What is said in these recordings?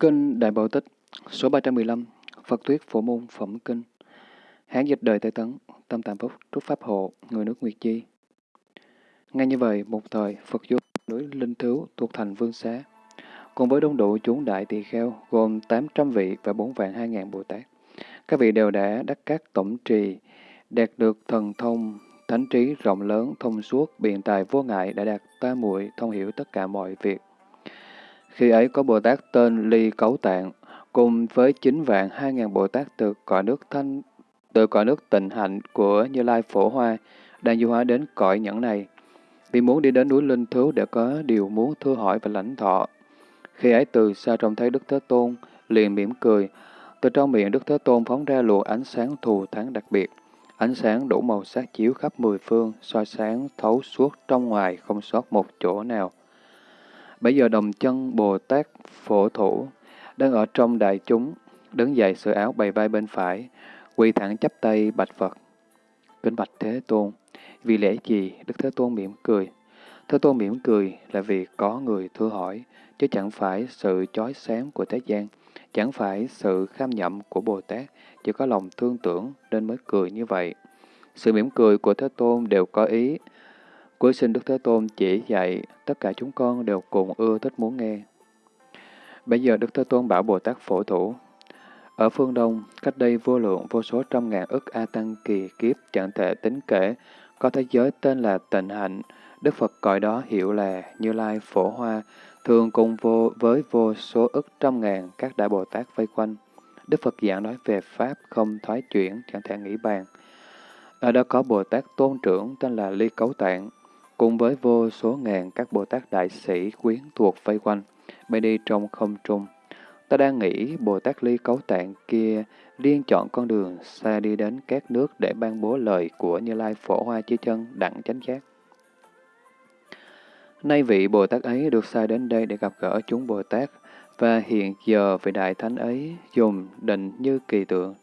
Kinh Đại Bảo Tích, số 315, Phật Thuyết Phổ Môn Phẩm Kinh. Hán dịch đời Tây Tấn, Tâm Tạm Phúc, Trúc Pháp Hộ, người nước Nguyệt Chi. Ngay như vậy, một thời, Phật vô núi Linh Thứu thuộc thành Vương Xá, cùng với đông đủ chúng đại tỳ kheo gồm 800 vị và 4 vạn 2 ngàn Bồ Tát. Các vị đều đã đắc các tổng trì, đạt được thần thông, thánh trí rộng lớn, thông suốt, biện tài vô ngại, đã đạt ta muội thông hiểu tất cả mọi việc. Khi ấy có Bồ Tát tên Ly Cấu Tạng, cùng với 9 vạn 2 ngàn Bồ Tát từ cõi nước thanh từ cõi nước tịnh hạnh của Như Lai Phổ Hoa, đang du hóa đến cõi nhẫn này. Vì muốn đi đến núi Linh Thú để có điều muốn thưa hỏi và lãnh thọ. Khi ấy từ xa trông thấy Đức Thế Tôn, liền mỉm cười. Từ trong miệng Đức Thế Tôn phóng ra luồng ánh sáng thù thắng đặc biệt. Ánh sáng đủ màu sắc chiếu khắp mười phương, soi sáng thấu suốt trong ngoài, không sót một chỗ nào. Bây giờ đồng chân Bồ Tát Phổ Thủ đang ở trong đại chúng, đứng dậy sửa áo bày vai bên phải, quỳ thẳng chắp tay bạch Phật. Kính bạch Thế Tôn, vì lẽ gì Đức Thế Tôn mỉm cười? Thế Tôn mỉm cười là vì có người thưa hỏi, chứ chẳng phải sự chói sáng của thế gian, chẳng phải sự kham nhậm của Bồ Tát, chỉ có lòng thương tưởng nên mới cười như vậy. Sự mỉm cười của Thế Tôn đều có ý. Cuối sinh Đức Thế Tôn chỉ dạy, tất cả chúng con đều cùng ưa thích muốn nghe. Bây giờ Đức Thế Tôn bảo Bồ Tát phổ thủ, ở phương Đông, cách đây vô lượng vô số trăm ngàn ức A Tăng kỳ kiếp chẳng thể tính kể, có thế giới tên là tịnh hạnh, Đức Phật gọi đó hiệu là Như Lai Phổ Hoa, thường cùng vô với vô số ức trăm ngàn các đại Bồ Tát vây quanh. Đức Phật giảng nói về Pháp không thoái chuyển, chẳng thể nghĩ bàn. Ở đó có Bồ Tát tôn trưởng tên là Ly Cấu Tạng, cùng với vô số ngàn các Bồ Tát đại sĩ quyến thuộc vây quanh, bay đi trong không trung. Ta đang nghĩ Bồ Tát Ly Cấu Tạng kia liên chọn con đường xa đi đến các nước để ban bố lời của Như Lai Phổ Hoa chí Chân đặng chánh giác. Nay vị Bồ Tát ấy được sai đến đây để gặp gỡ chúng Bồ Tát, và hiện giờ vị Đại Thánh ấy dùng định như kỳ tượng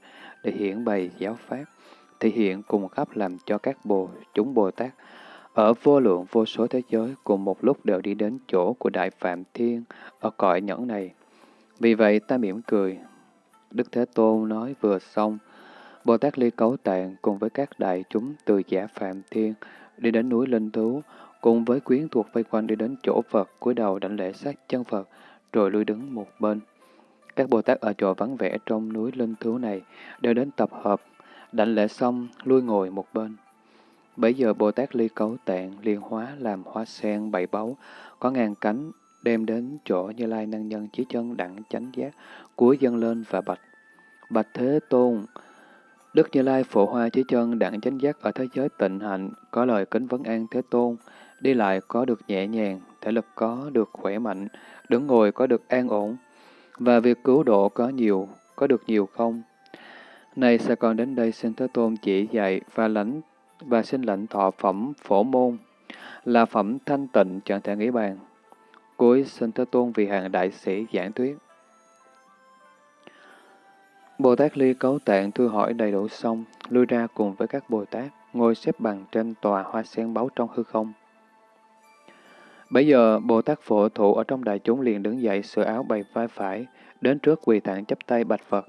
để hiển bày giáo pháp, thể hiện cùng khắp làm cho các bồ chúng Bồ Tát ở vô lượng vô số thế giới cùng một lúc đều đi đến chỗ của Đại Phạm Thiên ở cõi nhẫn này. Vì vậy ta mỉm cười. Đức Thế Tôn nói vừa xong, Bồ Tát Ly Cấu Tạng cùng với các đại chúng từ giả Phạm Thiên đi đến núi Linh Thú, cùng với quyến thuộc vây quanh đi đến chỗ Phật, cúi đầu đảnh lễ sát chân Phật, rồi lui đứng một bên. Các Bồ Tát ở chỗ vắng vẻ trong núi Linh Thú này đều đến tập hợp, đảnh lễ xong, lui ngồi một bên. Bây giờ Bồ Tát Ly Cấu Tạng liên hóa làm hoa sen bảy báu, có ngàn cánh, đem đến chỗ Như Lai Năng Nhân Chí Chân đặng chánh giác, cúi dân lên và bạch. Bạch Thế Tôn, Đức Như Lai Phổ Hoa Chí Chân đặng chánh giác ở thế giới tịnh hạnh, có lời kính vấn an Thế Tôn, đi lại có được nhẹ nhàng, thể lực có được khỏe mạnh, đứng ngồi có được an ổn, và việc cứu độ có nhiều, có được nhiều không? Này sẽ còn đến đây xin Thế Tôn chỉ dạy và lãnh và xin lãnh thọ phẩm phổ môn, là phẩm thanh tịnh chẳng thể nghĩ bàn. Cuối xin Thế Tôn vì hàng đại sĩ giảng thuyết. Bồ Tát Ly Cấu Tạng thư hỏi đầy đủ xong, lui ra cùng với các Bồ Tát, ngồi xếp bằng trên tòa hoa sen báu trong hư không. Bây giờ, Bồ Tát Phổ Thụ ở trong đại chúng liền đứng dậy sửa áo bày vai phải, đến trước quỳ tạng chấp tay bạch Phật.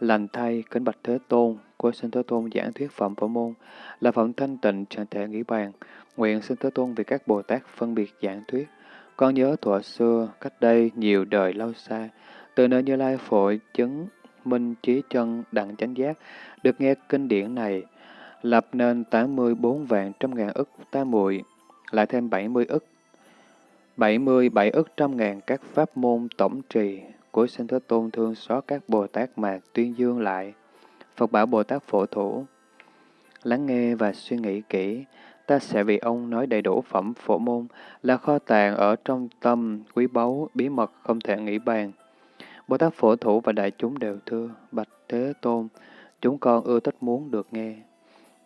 Lành thay, kính bạch Thế Tôn, của sinh Thế Tôn giảng thuyết phẩm phổ môn, là phẩm thanh tịnh chẳng thể nghĩ bàn. Nguyện sinh Thế Tôn vì các Bồ Tát phân biệt giảng thuyết. Con nhớ thuở xưa, cách đây nhiều đời lâu xa, từ nơi Như Lai phổ chứng minh trí chân đặng chánh giác, được nghe kinh điển này, lập nên 84 vạn trăm ngàn ức ta muội lại thêm 70 ức 77 ức trăm ngàn các pháp môn tổng trì của sinh Thế Tôn thương xót các Bồ Tát mà tuyên dương lại. Phật bảo Bồ Tát phổ thủ, lắng nghe và suy nghĩ kỹ, ta sẽ vì ông nói đầy đủ phẩm phổ môn là kho tàng ở trong tâm, quý báu, bí mật không thể nghĩ bàn. Bồ Tát phổ thủ và đại chúng đều thưa, bạch Thế Tôn, chúng con ưa thích muốn được nghe.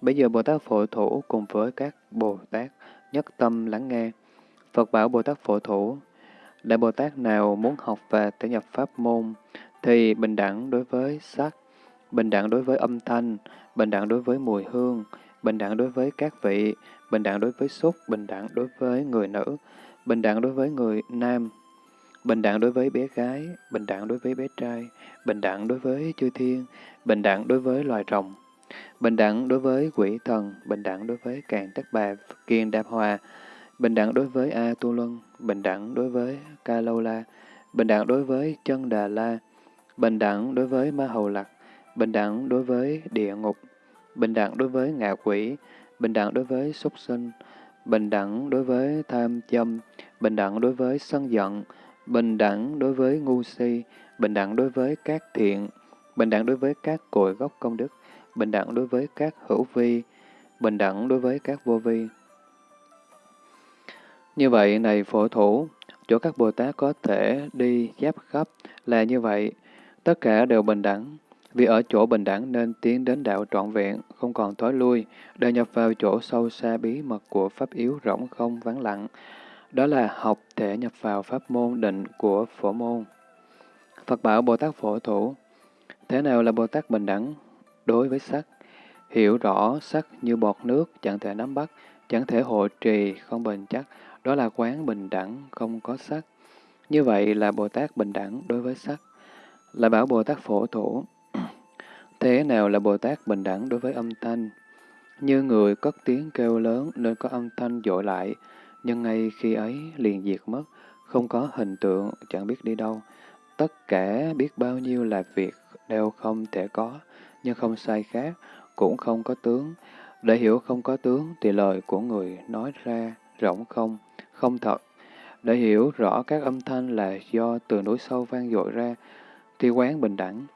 Bây giờ Bồ Tát phổ thủ cùng với các Bồ Tát nhất tâm lắng nghe. Phật bảo Bồ Tát phổ thủ, Đại Bồ Tát nào muốn học và thể nhập pháp môn, thì bình đẳng đối với sắc, bình đẳng đối với âm thanh, bình đẳng đối với mùi hương, bình đẳng đối với các vị, bình đẳng đối với xúc, bình đẳng đối với người nữ, bình đẳng đối với người nam, bình đẳng đối với bé gái, bình đẳng đối với bé trai, bình đẳng đối với chư thiên, bình đẳng đối với loài rồng, bình đẳng đối với quỷ thần, bình đẳng đối với càng tất bà, kiên đạp hòa, bình đẳng đối với A Tu Luân, bình đẳng đối với Ca Lâu La, bình đẳng đối với chân Đà La, bình đẳng đối với Ma Hầu Lạc, bình đẳng đối với địa ngục, bình đẳng đối với ngạ quỷ, bình đẳng đối với súc sinh, bình đẳng đối với tham châm, bình đẳng đối với sân giận, bình đẳng đối với ngu si, bình đẳng đối với các thiện, bình đẳng đối với các cội gốc công đức, bình đẳng đối với các hữu vi, bình đẳng đối với các vô vi. Như vậy, này phổ thủ, chỗ các Bồ Tát có thể đi giáp khắp là như vậy, tất cả đều bình đẳng. Vì ở chỗ bình đẳng nên tiến đến đạo trọn vẹn, không còn thối lui, để nhập vào chỗ sâu xa bí mật của pháp yếu rỗng không vắng lặng. Đó là học thể nhập vào pháp môn định của phổ môn. Phật bảo Bồ Tát phổ thủ, thế nào là Bồ Tát bình đẳng đối với sắc? Hiểu rõ sắc như bọt nước, chẳng thể nắm bắt, chẳng thể hộ trì, không bền chắc, đó là quán bình đẳng, không có sắc. Như vậy là Bồ Tát bình đẳng đối với sắc. Là bảo Bồ Tát phổ thủ, Thế nào là Bồ Tát bình đẳng đối với âm thanh? Như người cất tiếng kêu lớn nên có âm thanh dội lại, nhưng ngay khi ấy liền diệt mất, không có hình tượng, chẳng biết đi đâu. Tất cả biết bao nhiêu là việc đều không thể có, nhưng không sai khác, cũng không có tướng. Để hiểu không có tướng thì lời của người nói ra rỗng không, không thật. Để hiểu rõ các âm thanh là do từ núi sâu vang dội ra, thì quán bình đẳng,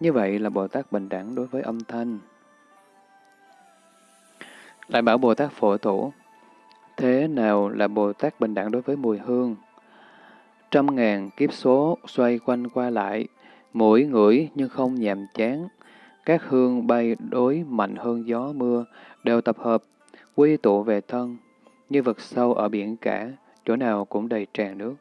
như vậy là Bồ Tát bình đẳng đối với âm thanh. Lại bảo Bồ Tát phổ thủ, thế nào là Bồ Tát bình đẳng đối với mùi hương? Trăm ngàn kiếp số xoay quanh qua lại, mũi ngửi nhưng không nhàm chán. Các hương bay đối mạnh hơn gió mưa, đều tập hợp, quy tụ về thân, như vực sâu ở biển cả, chỗ nào cũng đầy tràn nước.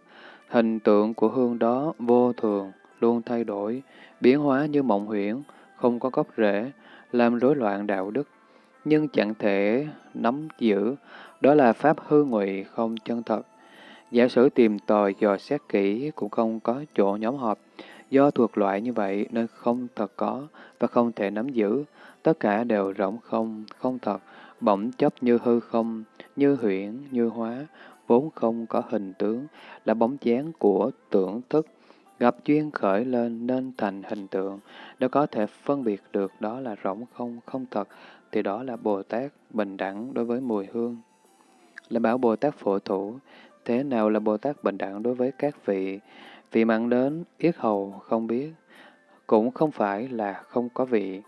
Hình tượng của hương đó vô thường, luôn thay đổi, biến hóa như mộng huyễn, không có gốc rễ, làm rối loạn đạo đức, nhưng chẳng thể nắm giữ, đó là pháp hư ngụy không chân thật. Giả sử tìm tòi dò xét kỹ cũng không có chỗ nhóm họp, do thuộc loại như vậy nên không thật có và không thể nắm giữ, tất cả đều rỗng không, không thật, bỗng chấp như hư không, như huyễn, như hóa, vốn không có hình tướng, là bóng dáng của tưởng thức, Gặp duyên khởi lên nên thành hình tượng, đã có thể phân biệt được đó là rỗng không, không thật, thì đó là Bồ Tát bình đẳng đối với mùi hương. Là bảo Bồ Tát phổ thủ, thế nào là Bồ Tát bình đẳng đối với các vị? Vị mặn đến, yết hầu không biết, cũng không phải là không có vị,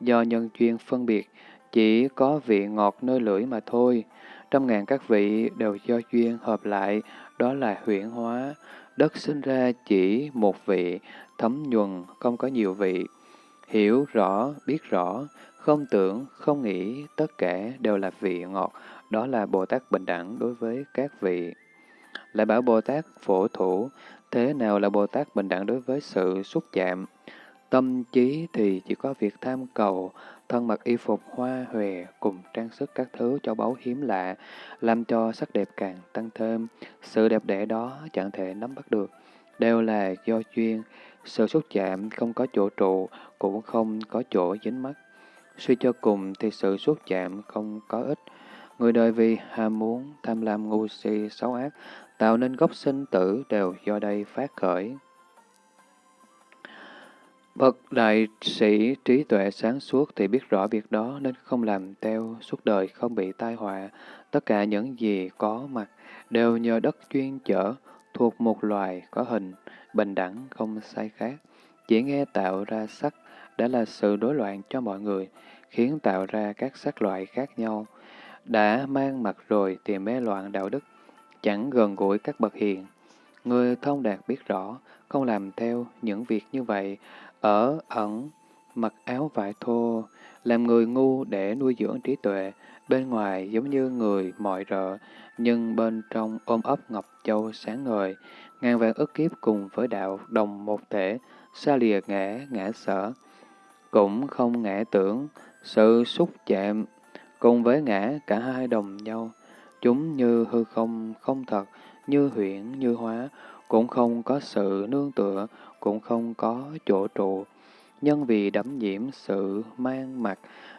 do nhân duyên phân biệt, chỉ có vị ngọt nơi lưỡi mà thôi. Trăm ngàn các vị đều do duyên hợp lại, đó là huyển hóa, Đất sinh ra chỉ một vị, thấm nhuần, không có nhiều vị. Hiểu rõ, biết rõ, không tưởng, không nghĩ, tất cả đều là vị ngọt. Đó là Bồ Tát bình đẳng đối với các vị. Lại bảo Bồ Tát phổ thủ, thế nào là Bồ Tát bình đẳng đối với sự xúc chạm? Tâm trí thì chỉ có việc tham cầu, thân mặc y phục hoa hòe cùng trang sức các thứ cho báu hiếm lạ, làm cho sắc đẹp càng tăng thêm. Sự đẹp đẽ đó chẳng thể nắm bắt được, đều là do duyên. Sự xúc chạm không có chỗ trụ, cũng không có chỗ dính mắt. Suy cho cùng thì sự xúc chạm không có ích. Người đời vì ham muốn, tham lam ngu si, xấu ác, tạo nên gốc sinh tử đều do đây phát khởi. Bậc đại sĩ trí tuệ sáng suốt thì biết rõ việc đó nên không làm theo suốt đời không bị tai họa. Tất cả những gì có mặt đều nhờ đất chuyên chở, thuộc một loài có hình, bình đẳng không sai khác. Chỉ nghe tạo ra sắc đã là sự đối loạn cho mọi người, khiến tạo ra các sắc loại khác nhau. Đã mang mặt rồi thì mê loạn đạo đức, chẳng gần gũi các bậc hiền. Người thông đạt biết rõ, không làm theo những việc như vậy, ở ẩn, mặc áo vải thô, làm người ngu để nuôi dưỡng trí tuệ, bên ngoài giống như người mọi rợ, nhưng bên trong ôm ấp ngọc châu sáng ngời, ngàn vạn ức kiếp cùng với đạo đồng một thể, xa lìa ngã, ngã sở. Cũng không ngã tưởng, sự xúc chạm, cùng với ngã cả hai đồng nhau. Chúng như hư không, không thật, như huyễn, như hóa, cũng không có sự nương tựa, cũng không có chỗ trụ. Nhân vì đắm nhiễm sự mang mặt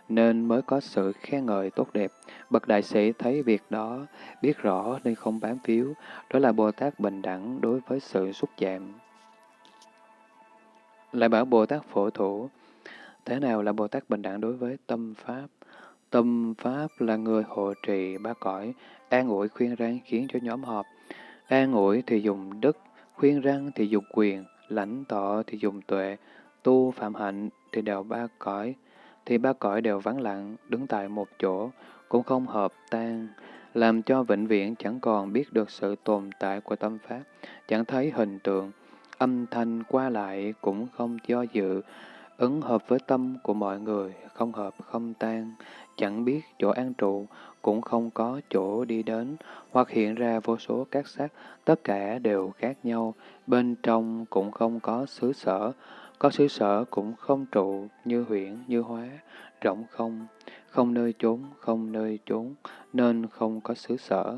nên mới có sự khen ngợi tốt đẹp. Bậc đại sĩ thấy việc đó, biết rõ nên không bám phiếu, đó là Bồ Tát bình đẳng đối với sự xúc chạm. Lại bảo Bồ Tát phổ thủ, thế nào là Bồ Tát bình đẳng đối với tâm Pháp? Tâm Pháp là người hộ trì ba cõi, an ủi khuyên răng khiến cho nhóm họp. An ủi thì dùng đức, khuyên răng thì dùng quyền, lãnh tọ thì dùng tuệ, tu phạm hạnh thì đều ba cõi, thì ba cõi đều vắng lặng, đứng tại một chỗ, cũng không hợp tan, làm cho vĩnh viễn chẳng còn biết được sự tồn tại của tâm Pháp, chẳng thấy hình tượng, âm thanh qua lại cũng không do dự, ứng hợp với tâm của mọi người, không hợp không tan, chẳng biết chỗ an trụ, cũng không có chỗ đi đến, hoặc hiện ra vô số các sắc, tất cả đều khác nhau, bên trong cũng không có xứ sở, có xứ sở cũng không trụ như huyễn, như hóa, rộng không, không nơi chốn, không nơi chốn, nên không có xứ sở.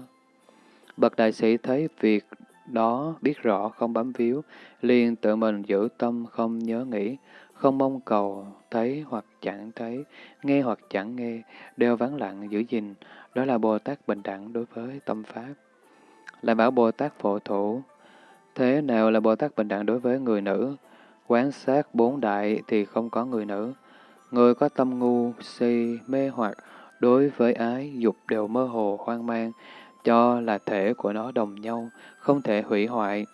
Bậc đại sĩ thấy việc đó biết rõ không bám víu, liền tự mình giữ tâm không nhớ nghĩ, không mong cầu, thấy hoặc chẳng thấy, nghe hoặc chẳng nghe, đều vắng lặng giữ gìn, đó là Bồ Tát bình đẳng đối với tâm Pháp. Lại bảo Bồ Tát phổ thủ, thế nào là Bồ Tát bình đẳng đối với người nữ? Quán sát bốn đại thì không có người nữ. Người có tâm ngu, si, mê hoặc, đối với ái, dục đều mơ hồ, hoang mang, cho là thể của nó đồng nhau, không thể hủy hoại.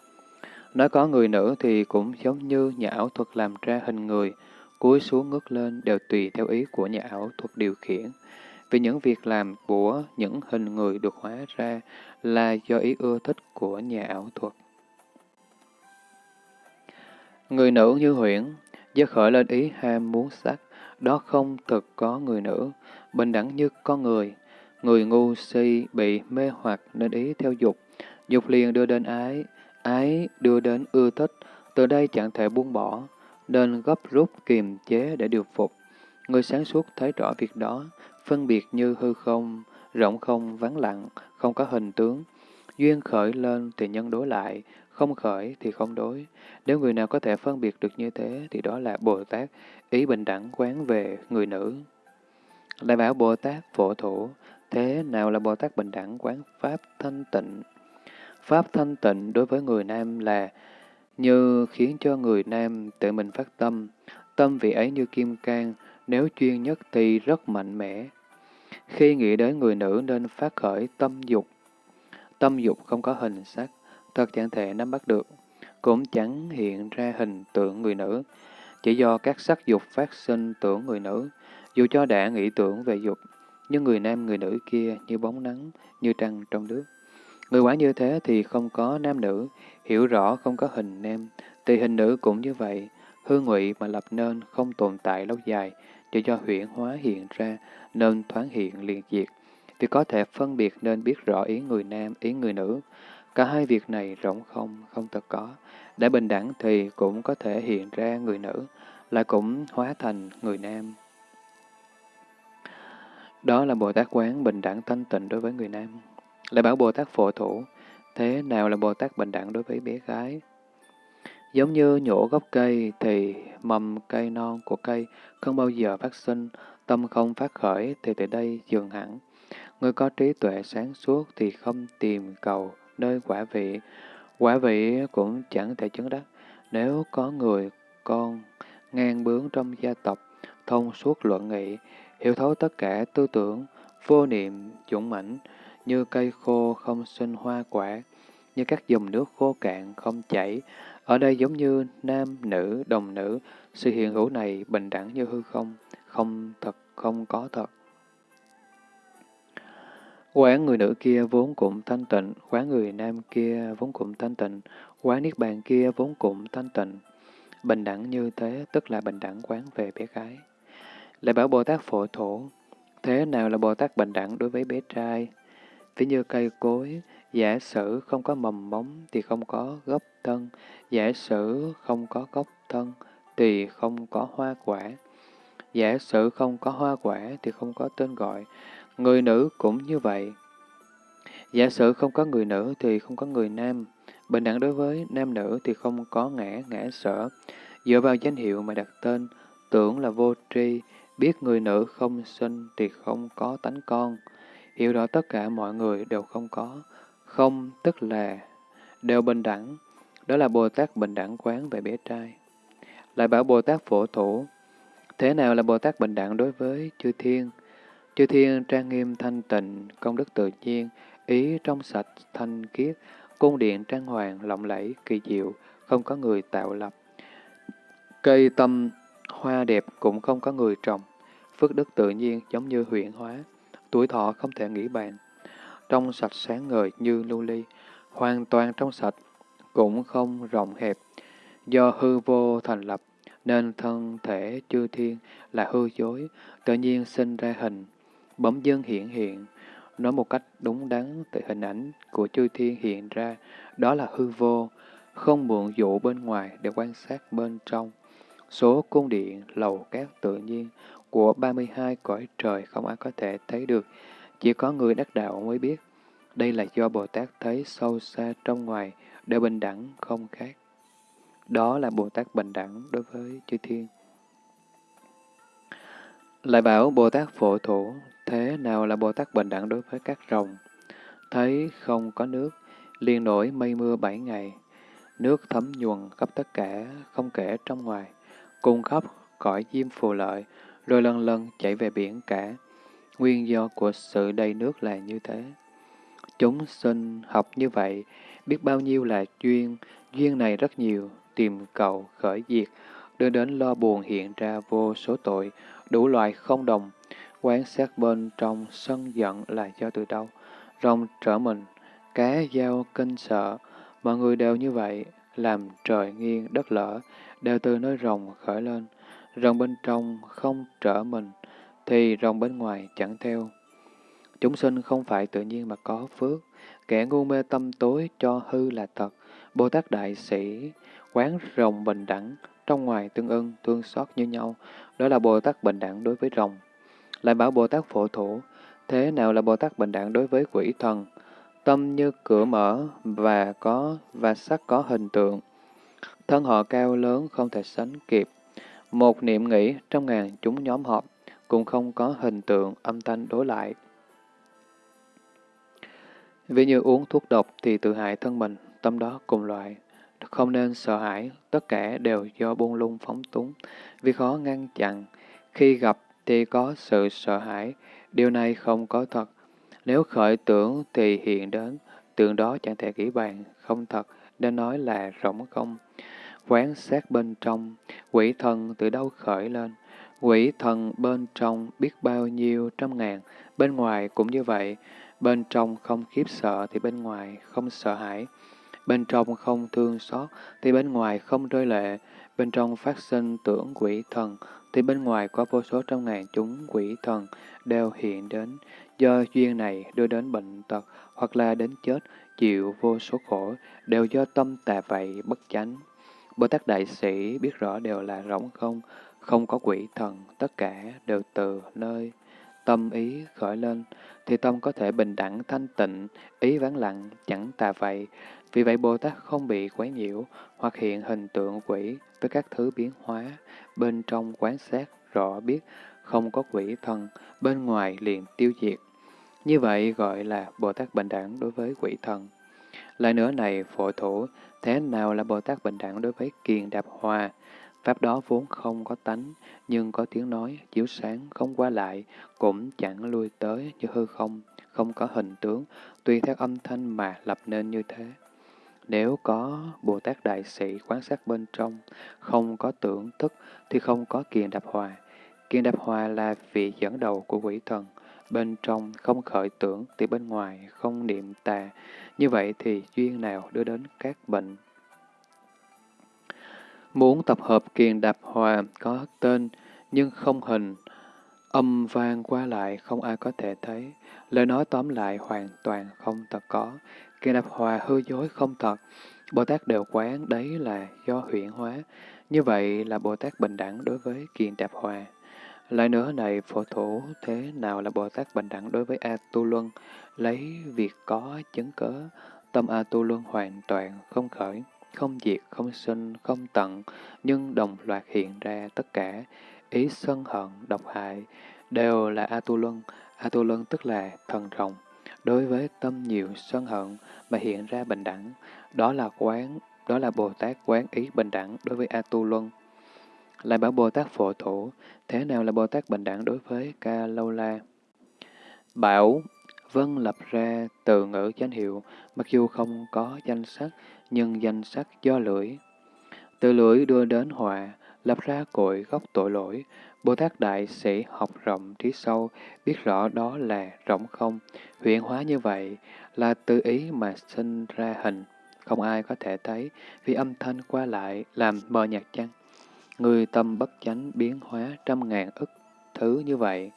Nói có người nữ thì cũng giống như nhà ảo thuật làm ra hình người, cúi xuống ngước lên đều tùy theo ý của nhà ảo thuật điều khiển. Vì những việc làm của những hình người được hóa ra là do ý ưa thích của nhà ảo thuật. Người nữ như huyễn, do khởi lên ý ham muốn sắc, đó không thực có người nữ, bình đẳng như con người. Người ngu si bị mê hoặc nên ý theo dục, dục liền đưa đến ái, ái đưa đến ưa thích, từ đây chẳng thể buông bỏ, nên gấp rút kiềm chế để điều phục. Người sáng suốt thấy rõ việc đó, phân biệt như hư không, rộng không, vắng lặng, không có hình tướng. Duyên khởi lên thì nhân đối lại, không khởi thì không đối. Nếu người nào có thể phân biệt được như thế thì đó là Bồ Tát, ý bình đẳng quán về người nữ. Lại bảo Bồ Tát phổ thủ, thế nào là Bồ Tát bình đẳng quán Pháp thanh tịnh? Pháp thanh tịnh đối với người nam là như khiến cho người nam tự mình phát tâm, tâm vị ấy như kim cang, nếu chuyên nhất thì rất mạnh mẽ. Khi nghĩ đến người nữ nên phát khởi tâm dục. Tâm dục không có hình sắc, thật chẳng thể nắm bắt được, cũng chẳng hiện ra hình tượng người nữ. Chỉ do các sắc dục phát sinh tưởng người nữ, dù cho đã nghĩ tưởng về dục, nhưng người nam người nữ kia như bóng nắng, như trăng trong nước. Người quả như thế thì không có nam nữ, hiểu rõ không có hình nam, thì hình nữ cũng như vậy, hư ngụy mà lập nên không tồn tại lâu dài, chỉ do huyển hóa hiện ra nên thoáng hiện liền diệt. Vì có thể phân biệt nên biết rõ ý người nam, ý người nữ. Cả hai việc này rỗng không, không thật có. Đã bình đẳng thì cũng có thể hiện ra người nữ, lại cũng hóa thành người nam. Đó là Bồ Tát quán bình đẳng thanh tịnh đối với người nam. Lại bảo Bồ Tát phổ thủ, thế nào là Bồ Tát bình đẳng đối với bé gái? Giống như nhổ gốc cây thì mầm cây non của cây không bao giờ phát sinh, tâm không phát khởi thì từ đây dừng hẳn. Người có trí tuệ sáng suốt thì không tìm cầu nơi quả vị. Quả vị cũng chẳng thể chứng đắc. Nếu có người con ngang bướng trong gia tộc, thông suốt luận nghị, hiểu thấu tất cả tư tưởng, vô niệm, dũng mãnh, như cây khô không sinh hoa quả, như các dòng nước khô cạn không chảy. Ở đây giống như nam, nữ, đồng nữ, sự hiện hữu này bình đẳng như hư không, không thật, không có thật. Quán người nữ kia vốn cũng thanh tịnh, quán người nam kia vốn cũng thanh tịnh, quán niết bàn kia vốn cũng thanh tịnh. Bình đẳng như thế tức là bình đẳng quán về bé gái. Lại bảo Bồ Tát phổ thổ, thế nào là Bồ Tát bình đẳng đối với bé trai? Ví như cây cối, giả sử không có mầm móng thì không có gốc thân, giả sử không có gốc thân thì không có hoa quả. Giả sử không có hoa quả thì không có tên gọi, người nữ cũng như vậy. Giả sử không có người nữ thì không có người nam, Bình đẳng đối với nam nữ thì không có ngã, ngã sở. Dựa vào danh hiệu mà đặt tên, tưởng là vô tri, biết người nữ không sinh thì không có tánh con. Hiểu rõ tất cả mọi người đều không có. Không tức là đều bình đẳng. Đó là Bồ Tát bình đẳng quán về bé trai. Lại bảo Bồ Tát phổ thủ. Thế nào là Bồ Tát bình đẳng đối với chư thiên? Chư thiên trang nghiêm thanh tịnh, công đức tự nhiên, ý trong sạch, thanh khiết, cung điện trang hoàng, lộng lẫy, kỳ diệu, không có người tạo lập. Cây tâm, hoa đẹp cũng không có người trồng. Phước đức tự nhiên giống như huyện hóa, tuổi thọ không thể nghĩ bàn. Trong sạch sáng ngời như lưu ly, hoàn toàn trong sạch, cũng không rộng hẹp. Do hư vô thành lập, nên thân thể chư thiên là hư dối, tự nhiên sinh ra hình, bấm dân hiện hiện. Nói một cách đúng đắn từ hình ảnh của chư thiên hiện ra, đó là hư vô, không mượn dụ bên ngoài để quan sát bên trong. Số cung điện, lầu cát tự nhiên của 32 cõi trời không ai có thể thấy được, chỉ có người đắc đạo mới biết. Đây là do Bồ Tát thấy sâu xa trong ngoài, đều bình đẳng không khác. Đó là Bồ Tát bình đẳng đối với chư thiên. Lại bảo Bồ Tát phổ thủ, thế nào là Bồ Tát bình đẳng đối với các rồng? Thấy không có nước, liền nổi mây mưa bảy ngày, nước thấm nhuần khắp tất cả, không kể trong ngoài, cùng khắp cõi diêm phù lợi, rồi lần lần chạy về biển cả. Nguyên do của sự đầy nước là như thế. Chúng sinh học như vậy, biết bao nhiêu là duyên, duyên này rất nhiều, tìm cầu, khởi diệt, đưa đến lo buồn hiện ra vô số tội, đủ loại không đồng, quán sát bên trong sân giận là do từ đâu, rồng trở mình, cá dao kinh sợ, mọi người đều như vậy, làm trời nghiêng đất lở, đều từ nơi rồng khởi lên, rồng bên trong không trở mình, thì rồng bên ngoài chẳng theo. Chúng sinh không phải tự nhiên mà có phước, kẻ ngu mê tâm tối cho hư là thật, Bồ Tát Đại Sĩ, quán rồng bình đẳng, trong ngoài tương ưng, thương xót như nhau, đó là Bồ Tát bình đẳng đối với rồng. Lại bảo Bồ Tát phổ thủ, thế nào là Bồ Tát bình đẳng đối với quỷ thần? Tâm như cửa mở và có và sắc có hình tượng. Thân họ cao lớn không thể sánh kịp. Một niệm nghĩ trong ngàn chúng nhóm họp, cũng không có hình tượng âm thanh đối lại. Ví như uống thuốc độc thì tự hại thân mình, tâm đó cùng loại. Không nên sợ hãi, tất cả đều do buông lung phóng túng, vì khó ngăn chặn. Khi gặp thì có sự sợ hãi, điều này không có thật. Nếu khởi tưởng thì hiện đến, tượng đó chẳng thể nghĩ bàn, không thật, nên nói là rỗng không. Quán sát bên trong, quỷ thần từ đâu khởi lên? Quỷ thần bên trong biết bao nhiêu trăm ngàn, bên ngoài cũng như vậy. Bên trong không khiếp sợ thì bên ngoài không sợ hãi. Bên trong không thương xót thì bên ngoài không rơi lệ. Bên trong phát sinh tưởng quỷ thần thì bên ngoài có vô số trăm ngàn chúng quỷ thần đều hiện đến. Do duyên này đưa đến bệnh tật hoặc là đến chết, chịu vô số khổ, đều do tâm tà vậy bất chánh. Bồ Tát Đại Sĩ biết rõ đều là rỗng không, không có quỷ thần, tất cả đều từ nơi tâm ý khởi lên, thì tâm có thể bình đẳng thanh tịnh, ý vắng lặng, chẳng tà vậy. Vì vậy Bồ Tát không bị quấy nhiễu hoặc hiện hình tượng quỷ với các thứ biến hóa, bên trong quán sát rõ biết không có quỷ thần, bên ngoài liền tiêu diệt. Như vậy gọi là Bồ Tát bình đẳng đối với quỷ thần. Lại nữa này, phổ thủ, thế nào là Bồ Tát bình đẳng đối với kiền đạp hòa? Pháp đó vốn không có tánh, nhưng có tiếng nói, chiếu sáng, không qua lại, cũng chẳng lui tới như hư không, không có hình tướng, tùy theo âm thanh mà lập nên như thế. Nếu có Bồ Tát Đại Sĩ quan sát bên trong, không có tưởng thức, thì không có kiền đạp hòa. Kiền đạp hòa là vị dẫn đầu của quỷ thần. Bên trong không khởi tưởng, thì bên ngoài không niệm tà. Như vậy thì duyên nào đưa đến các bệnh Muốn tập hợp kiền đạp hòa có tên nhưng không hình, âm vang qua lại không ai có thể thấy. Lời nói tóm lại hoàn toàn không thật có. Kiền đạp hòa hư dối không thật. Bồ Tát đều quán đấy là do huyện hóa. Như vậy là Bồ Tát bình đẳng đối với kiền đạp hòa. Lại nữa này, phổ thủ thế nào là Bồ Tát bình đẳng đối với A Tu Luân, lấy việc có chứng cớ, tâm A Tu Luân hoàn toàn không khởi, không diệt, không sinh, không tận, nhưng đồng loạt hiện ra tất cả, ý sân hận, độc hại, đều là A Tu Luân. A Tu Luân tức là thần rồng. Đối với tâm nhiều sân hận mà hiện ra bình đẳng, đó là quán, đó là Bồ Tát quán ý bình đẳng đối với A Tu Luân. Lại bảo Bồ Tát phổ thủ, thế nào là Bồ Tát bình đẳng đối với Ca Lâu La? Bảo, vân lập ra từ ngữ danh hiệu, mặc dù không có danh sắc, nhưng danh sắc do lưỡi. Từ lưỡi đưa đến hòa, lập ra cội gốc tội lỗi. Bồ Tát Đại Sĩ học rộng trí sâu, biết rõ đó là rộng không. Huyện hóa như vậy là tự ý mà sinh ra hình. Không ai có thể thấy, vì âm thanh qua lại làm mờ nhạt chăng. Người tâm bất chánh biến hóa trăm ngàn ức thứ như vậy.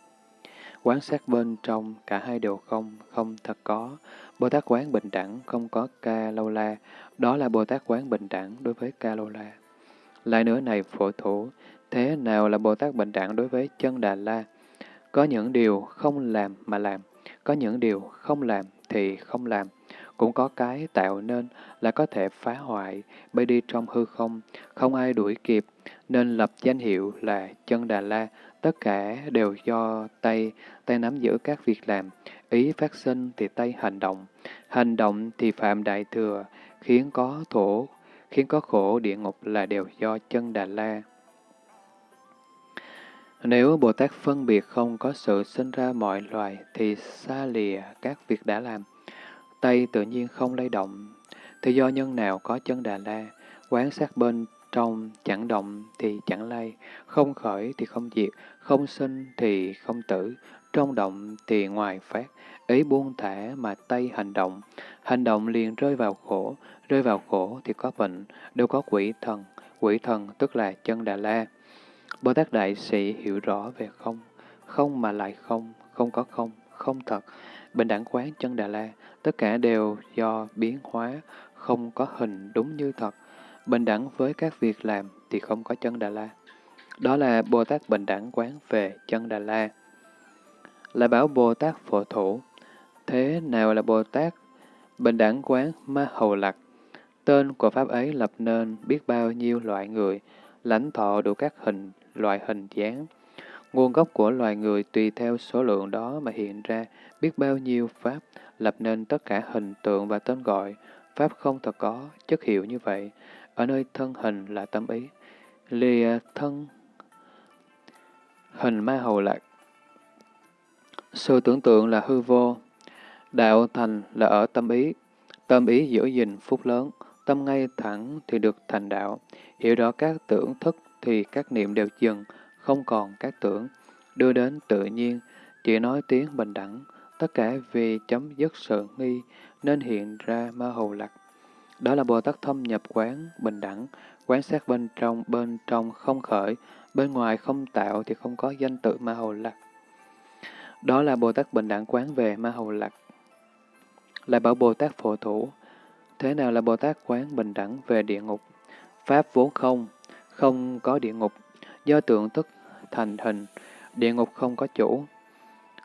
Quán sát bên trong, cả hai đều không, không thật có. Bồ Tát quán bình đẳng, không có ca lâu la. Đó là Bồ Tát quán bình đẳng đối với ca lâu la. Lại nữa này phổ thủ, thế nào là Bồ Tát bình đẳng đối với chân Đà La? Có những điều không làm mà làm, có những điều không làm thì không làm. Cũng có cái tạo nên là có thể phá hoại, bay đi trong hư không, không ai đuổi kịp, nên lập danh hiệu là chân Đà La, tất cả đều do tay, tay nắm giữ các việc làm, ý phát sinh thì tay hành động, hành động thì phạm đại thừa, khiến có thổ, khiến có khổ địa ngục là đều do chân Đà La. Nếu Bồ Tát phân biệt không có sự sinh ra mọi loài thì xa lìa các việc đã làm, tay tự nhiên không lay động, thì do nhân nào có chân Đà La, quán sát bên trong chẳng động thì chẳng lay, không khởi thì không diệt, không sinh thì không tử, trong động thì ngoài phát, ý buông thả mà tay hành động, hành động liền rơi vào khổ, rơi vào khổ thì có bệnh, đâu có quỷ thần, quỷ thần tức là chân Đà La. Bồ Tát Đại Sĩ hiểu rõ về không, không mà lại không, không có không, không thật, bình đẳng quán chân Đà La, tất cả đều do biến hóa, không có hình đúng như thật, bình đẳng với các việc làm thì không có chân Đà La. Đó là Bồ Tát bình đẳng quán về chân Đà La. Là bảo Bồ Tát phổ thủ. Thế nào là Bồ Tát bình đẳng quán ma hầu lạc? Tên của Pháp ấy lập nên biết bao nhiêu loại người, lãnh thọ đủ các hình, loại hình dáng. Nguồn gốc của loài người tùy theo số lượng đó mà hiện ra biết bao nhiêu Pháp, lập nên tất cả hình tượng và tên gọi. Pháp không thật có, chất hiệu như vậy. Ở nơi thân hình là tâm ý. Lìa thân hình ma hầu lạc. Sự tưởng tượng là hư vô. Đạo thành là ở tâm ý. Tâm ý giữ gìn phúc lớn. Tâm ngay thẳng thì được thành đạo. Hiểu rõ các tưởng thức thì các niệm đều dừng, không còn các tưởng. Đưa đến tự nhiên, chỉ nói tiếng bình đẳng. Tất cả vì chấm dứt sự nghi nên hiện ra ma hầu lạc. Đó là Bồ Tát thâm nhập quán, bình đẳng, quán sát bên trong, bên trong không khởi, bên ngoài không tạo thì không có danh tự ma hầu lạc. Đó là Bồ Tát bình đẳng quán về ma hầu lạc. Lại bảo Bồ Tát phổ thủ, thế nào là Bồ Tát quán bình đẳng về địa ngục? Pháp vốn không, không có địa ngục, do tượng tức thành hình, địa ngục không có chủ.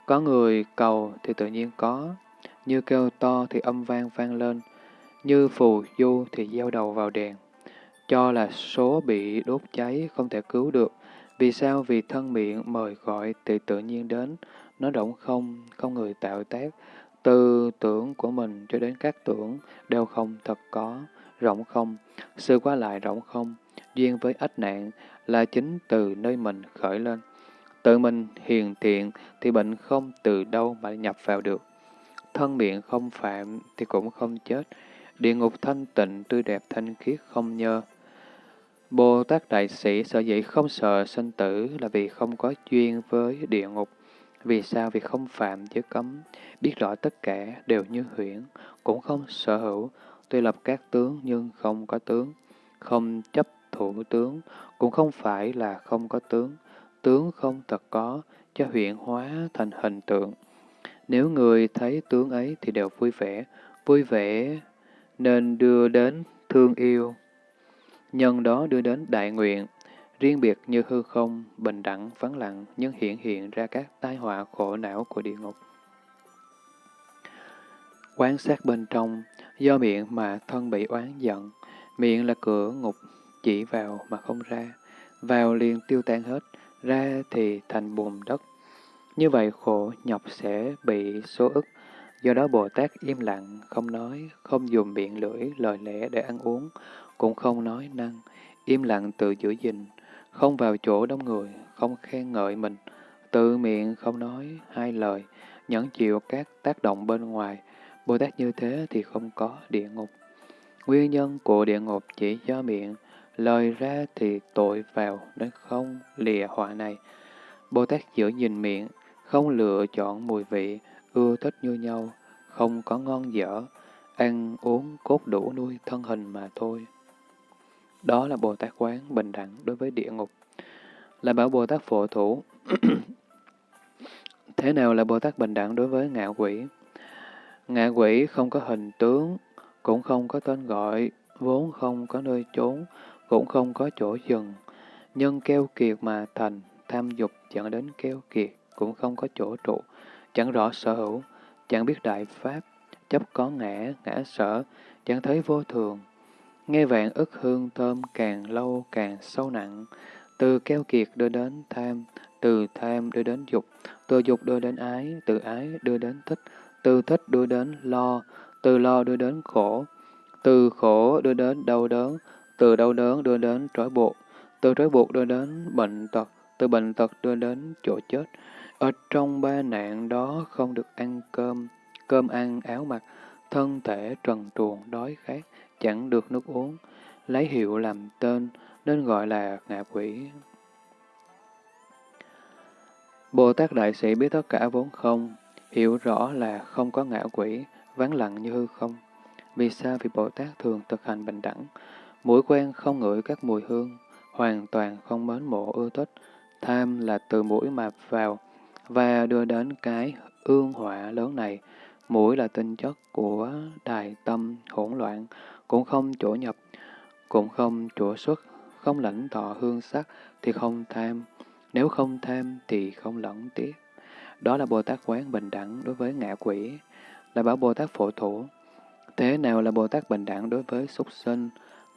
Có người cầu thì tự nhiên có, như kêu to thì âm vang vang lên, như phù du thì gieo đầu vào đèn. Cho là số bị đốt cháy không thể cứu được. Vì sao? Vì thân miệng mời gọi thì tự nhiên đến. Nó rộng không, không người tạo tác. Từ tưởng của mình cho đến các tưởng đều không thật có, rộng không. Sự qua lại rộng không, duyên với ách nạn là chính từ nơi mình khởi lên. Tự mình hiền thiện thì bệnh không từ đâu mà nhập vào được. Thân miệng không phạm thì cũng không chết. Địa ngục thanh tịnh, tươi đẹp thanh khiết không nhơ. Bồ Tát Đại Sĩ sở dĩ không sợ sinh tử là vì không có duyên với địa ngục. Vì sao? Vì không phạm giới cấm, biết rõ tất cả đều như huyễn, cũng không sở hữu, tuy lập các tướng nhưng không có tướng, không chấp thủ tướng, cũng không phải là không có tướng, tướng không thật có, cho huyện hóa thành hình tượng. Nếu người thấy tướng ấy thì đều vui vẻ, vui vẻ nên đưa đến thương yêu. Nhân đó đưa đến đại nguyện, riêng biệt như hư không, bình đẳng, vắng lặng, nhưng hiện hiện ra các tai họa khổ não của địa ngục. Quán sát bên trong, do miệng mà thân bị oán giận, miệng là cửa ngục, chỉ vào mà không ra, vào liền tiêu tan hết, ra thì thành bùn đất. Như vậy khổ nhọc sẽ bị số ức, do đó Bồ Tát im lặng, không nói, không dùng miệng lưỡi, lời lẽ để ăn uống, cũng không nói năng, im lặng tự giữ gìn, không vào chỗ đông người, không khen ngợi mình, tự miệng không nói hai lời, nhẫn chịu các tác động bên ngoài. Bồ Tát như thế thì không có địa ngục. Nguyên nhân của địa ngục chỉ do miệng, lời ra thì tội vào nên không lìa họa này. Bồ Tát giữ gìn miệng, không lựa chọn mùi vị, ưa thích như nhau, không có ngon dở, ăn uống cốt đủ nuôi thân hình mà thôi. Đó là Bồ Tát quán bình đẳng đối với địa ngục. Là bảo Bồ Tát phổ thủ. Thế nào là Bồ Tát bình đẳng đối với ngạ quỷ? Ngạ quỷ không có hình tướng, cũng không có tên gọi, vốn không có nơi trốn, cũng không có chỗ dừng. Nhân keo kiệt mà thành, tham dục dẫn đến keo kiệt, cũng không có chỗ trụ, chẳng rõ sở hữu, chẳng biết đại pháp, chấp có ngã, ngã sở, chẳng thấy vô thường. Nghe vạn ức hương thơm càng lâu càng sâu nặng, từ keo kiệt đưa đến tham, từ tham đưa đến dục, từ dục đưa đến ái, từ ái đưa đến thích, từ thích đưa đến lo, từ lo đưa đến khổ, từ khổ đưa đến đau đớn, từ đau đớn đưa đến trói buộc, từ trói buộc đưa đến bệnh tật, từ bệnh tật đưa đến chỗ chết. Ở trong ba nạn đó không được ăn cơm, cơm ăn áo mặc, thân thể trần truồng đói khát, chẳng được nước uống, lấy hiệu làm tên, nên gọi là ngạ quỷ. Bồ Tát Đại Sĩ biết tất cả vốn không, hiểu rõ là không có ngạ quỷ, vắng lặng như hư không. Vì sao? Vì Bồ Tát thường thực hành bình đẳng, mũi quen không ngửi các mùi hương, hoàn toàn không mến mộ ưa thích, tham là từ mũi mà vào, và đưa đến cái ương họa lớn này. Mũi là tinh chất của đài tâm hỗn loạn, cũng không chỗ nhập, cũng không chỗ xuất, không lãnh thọ hương sắc thì không tham, nếu không tham thì không lẫn tiếp. Đó là Bồ Tát quán bình đẳng đối với ngạ quỷ, là bảo Bồ Tát phổ thủ. Thế nào là Bồ Tát bình đẳng đối với súc sinh?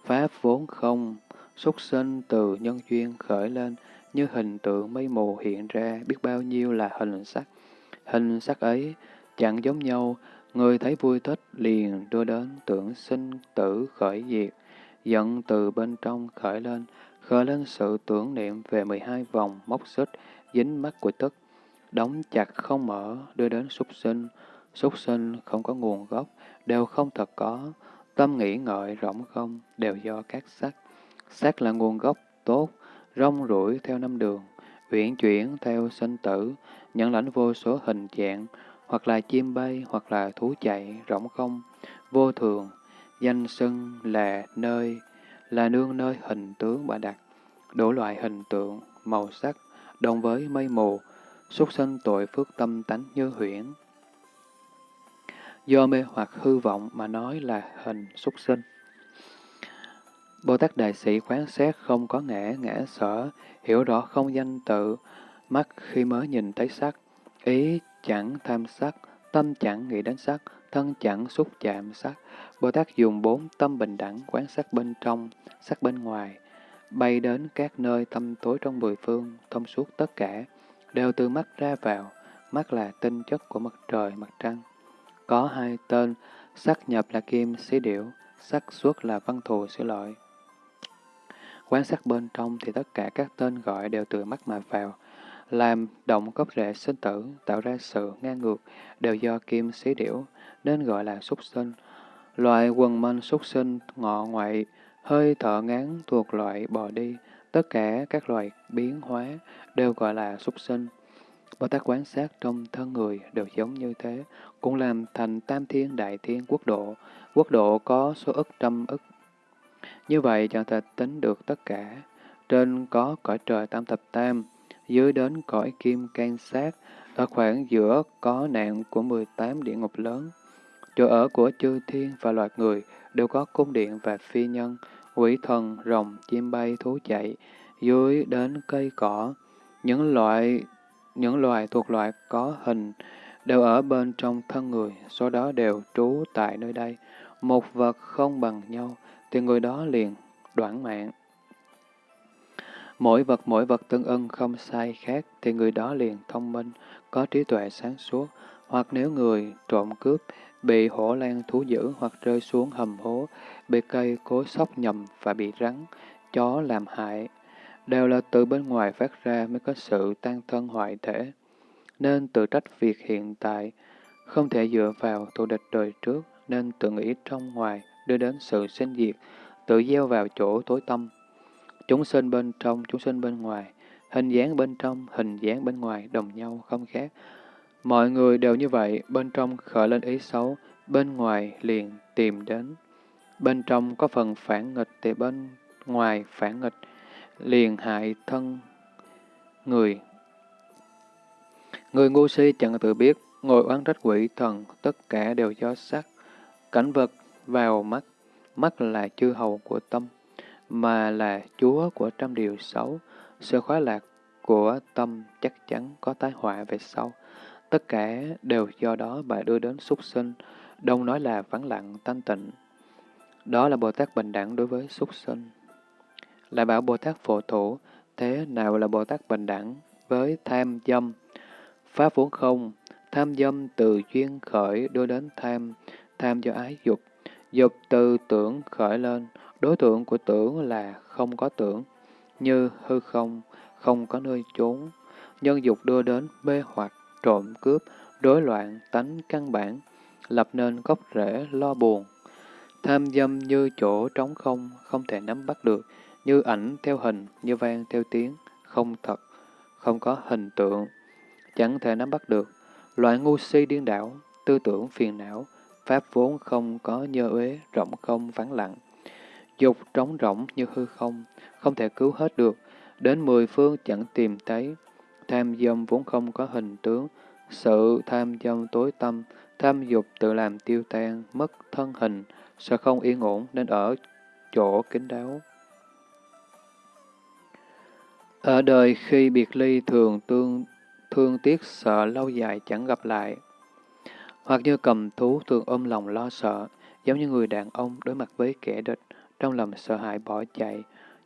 Pháp vốn không, súc sinh từ nhân duyên khởi lên, như hình tượng mây mù hiện ra biết bao nhiêu là hình sắc. Hình sắc ấy chẳng giống nhau, người thấy vui thích liền đưa đến tưởng sinh tử khởi diệt, giận từ bên trong khởi lên, khởi lên sự tưởng niệm về 12 vòng móc xích, dính mắt của tức, đóng chặt không mở, đưa đến súc sinh. Súc sinh không có nguồn gốc, đều không thật có, tâm nghĩ ngợi rỗng không, đều do các sắc. Sắc là nguồn gốc tốt, rong rủi theo năm đường, uyển chuyển theo sinh tử, nhận lãnh vô số hình dạng, hoặc là chim bay, hoặc là thú chạy, rỗng không, vô thường, danh xưng là nơi, là nương nơi hình tướng bà đặt, đủ loại hình tượng, màu sắc, đồng với mây mù, xuất sinh tội phước tâm tánh như huyễn. Do mê hoặc hư vọng mà nói là hình xuất sinh. Bồ Tát Đại Sĩ quán xét không có ngã, ngã sở, hiểu rõ không danh tự, mắt khi mới nhìn thấy sắc, ý chẳng tham sắc, tâm chẳng nghĩ đến sắc, thân chẳng xúc chạm sắc. Bồ Tát dùng bốn tâm bình đẳng quán sát bên trong, sắc bên ngoài, bay đến các nơi tâm tối trong mười phương, thông suốt tất cả, đều từ mắt ra vào, mắt là tinh chất của mặt trời, mặt trăng. Có hai tên, sắc nhập là kim, xí điểu, sắc xuất là văn thù, xí lợi. Quan sát bên trong thì tất cả các tên gọi đều từ mắt mà vào, làm động gốc rễ sinh tử, tạo ra sự ngang ngược, đều do kim xí điểu, nên gọi là súc sinh. Loại quần manh súc sinh, ngọ ngoại, hơi thở ngán thuộc loại bò đi, tất cả các loài biến hóa đều gọi là súc sinh. Bồ Tát quán sát trong thân người đều giống như thế, cũng làm thành tam thiên đại thiên quốc độ. Quốc độ có số ức trăm ức như vậy chẳng thể tính được tất cả. Trên có cõi trời tam thập tam, dưới đến cõi kim can sát, ở khoảng giữa có nạn của 18 địa ngục lớn. Chỗ ở của chư thiên và loài người đều có cung điện và phi nhân, quỷ thần, rồng, chim bay, thú chạy, dưới đến cây cỏ. Những loại những loài thuộc loại có hình đều ở bên trong thân người, số đó đều trú tại nơi đây. Một vật không bằng nhau, thì người đó liền đoạn mạng. Mỗi vật mỗi vật tương ưng không sai khác, thì người đó liền thông minh, có trí tuệ sáng suốt. Hoặc nếu người trộm cướp, bị hổ lan thú dữ hoặc rơi xuống hầm hố, bị cây cối sóc nhầm và bị rắn, chó làm hại, đều là từ bên ngoài phát ra mới có sự tan thân hoại thể. Nên tự trách việc hiện tại, không thể dựa vào thù địch đời trước, nên tự nghĩ trong ngoài đưa đến sự sinh diệt, tự gieo vào chỗ tối tâm. Chúng sinh bên trong, chúng sinh bên ngoài, hình dáng bên trong, hình dáng bên ngoài đồng nhau không khác. Mọi người đều như vậy, bên trong khởi lên ý xấu, bên ngoài liền tìm đến. Bên trong có phần phản nghịch thì bên ngoài phản nghịch, liền hại thân người. Người ngu si chẳng tự biết, ngồi oán trách quỷ thần, tất cả đều do sắc. Cảnh vật vào mắt, mắt là chư hầu của tâm, mà là chúa của trăm điều xấu. Sự khóa lạc của tâm chắc chắn có tái họa về sau. Tất cả đều do đó bà đưa đến súc sinh, đông nói là vắng lặng, thanh tịnh. Đó là Bồ Tát bình đẳng đối với súc sinh. Lại bảo Bồ Tát phổ thủ, thế nào là Bồ Tát bình đẳng với tham dâm? Pháp vốn không, tham dâm từ duyên khởi đưa đến tham, tham do ái dục. Dục từ tưởng khởi lên, đối tượng của tưởng là không có tưởng, như hư không, không có nơi trốn. Nhân dục đưa đến mê hoặc, trộm cướp, rối loạn, tánh căn bản, lập nên gốc rễ lo buồn. Tham dâm như chỗ trống không, không thể nắm bắt được, như ảnh theo hình, như vang theo tiếng, không thật, không có hình tượng, chẳng thể nắm bắt được. Loại ngu si điên đảo, tư tưởng phiền não, pháp vốn không có nhơ uế, rộng không vắng lặng. Dục trống rỗng như hư không, không thể cứu hết được, đến mười phương chẳng tìm thấy. Tham dâm vốn không có hình tướng, sự tham dâm tối tâm, tham dục tự làm tiêu tan, mất thân hình, sợ không yên ổn nên ở chỗ kín đáo. Ở đời khi biệt ly thường tương thương tiếc sợ lâu dài chẳng gặp lại. Hoặc như cầm thú thường ôm lòng lo sợ, giống như người đàn ông đối mặt với kẻ địch, trong lòng sợ hãi bỏ chạy,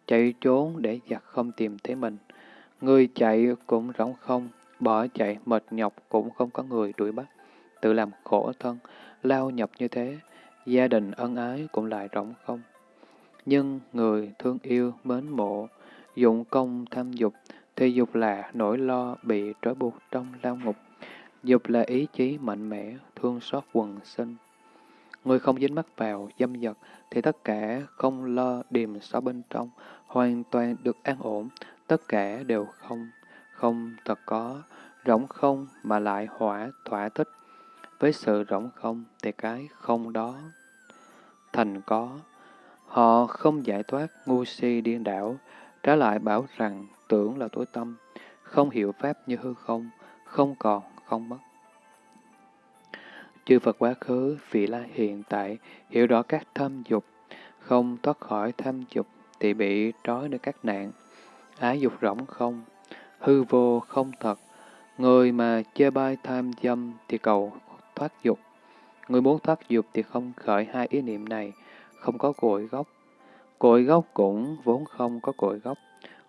chạy trốn để giặc không tìm thấy mình. Người chạy cũng rỗng không, bỏ chạy mệt nhọc cũng không có người đuổi bắt, tự làm khổ thân, lao nhập như thế, gia đình ân ái cũng lại rỗng không. Nhưng người thương yêu, mến mộ, dụng công tham dục, thì dục là nỗi lo bị trói buộc trong lao ngục. Dục là ý chí mạnh mẽ, thương xót quần sinh. Người không dính mắc vào dâm dật thì tất cả không lo điềm xó bên trong, hoàn toàn được an ổn, tất cả đều không, không thật có, rỗng không mà lại hỏa thỏa thích. Với sự rỗng không thì cái không đó thành có. Họ không giải thoát ngu si điên đảo, Trái lại bảo rằng tưởng là tối tâm, không hiểu Pháp như hư không, không còn, không mất. Chư Phật quá khứ, vị la hiện tại, hiểu rõ các tham dục, không thoát khỏi tham dục thì bị trói nơi các nạn. Ái dục rỗng không, hư vô không thật. Người mà chê bai tham dâm thì cầu thoát dục. Người muốn thoát dục thì không khởi hai ý niệm này, không có cội gốc, Cội gốc cũng vốn không có cội gốc.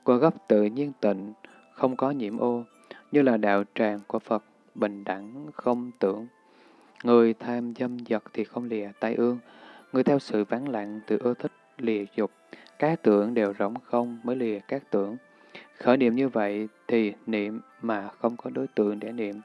Cội gốc tự nhiên tịnh, không có nhiễm ô, như là đạo tràng của Phật, bình đẳng, không tưởng. Người tham dâm dật thì không lìa tai ương, người theo sự vắng lặng tự ưa thích lìa dục, các tưởng đều rỗng không mới lìa các tưởng. Khởi niệm như vậy thì niệm mà không có đối tượng để niệm.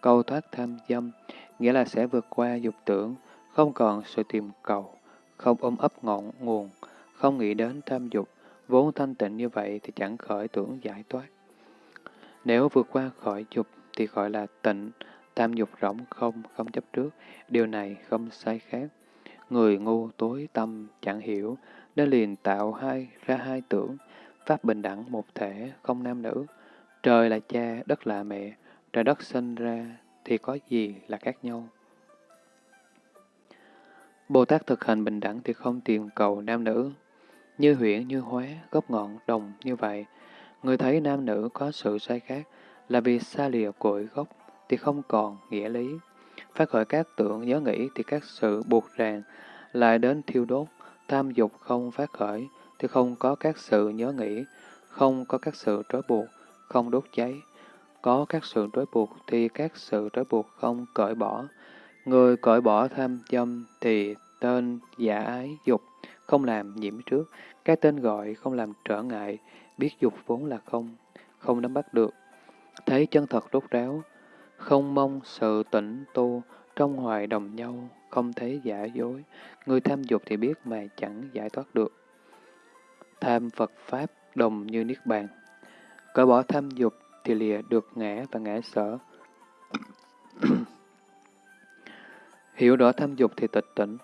Cầu thoát tham dâm, nghĩa là sẽ vượt qua dục tưởng, không còn sự tìm cầu, không ôm ấp ngọn nguồn, không nghĩ đến tham dục, vốn thanh tịnh như vậy thì chẳng khởi tưởng giải thoát. Nếu vượt qua khỏi dục thì gọi là tịnh, tam dục rỗng không, không chấp trước, điều này không sai khác. Người ngu tối tâm chẳng hiểu, nên liền tạo hai ra hai tưởng, pháp bình đẳng một thể, không nam nữ. Trời là cha, đất là mẹ, trời đất sinh ra thì có gì là khác nhau. Bồ Tát thực hành bình đẳng thì không tìm cầu nam nữ, như huyện như hóa, gốc ngọn đồng như vậy. Người thấy nam nữ có sự sai khác là vì xa lìa cội gốc, thì không còn nghĩa lý. Phát khởi các tưởng nhớ nghĩ thì các sự buộc ràng lại đến thiêu đốt. Tham dục không phát khởi thì không có các sự nhớ nghĩ, không có các sự trói buộc, không đốt cháy. Có các sự trói buộc thì các sự trói buộc không cởi bỏ. Người cởi bỏ tham dâm thì tên giả ái dục, không làm nhiễm trước. Cái tên gọi không làm trở ngại, biết dục vốn là không, không nắm bắt được. Thấy chân thật rốt ráo, không mong sự tỉnh tu, trong hoài đồng nhau, không thấy giả dối. Người tham dục thì biết mà chẳng giải thoát được. Tham Phật Pháp đồng như Niết Bàn. Cởi bỏ tham dục thì lìa được ngã và ngã sở. Hiểu rõ tham dục thì tịch tỉnh.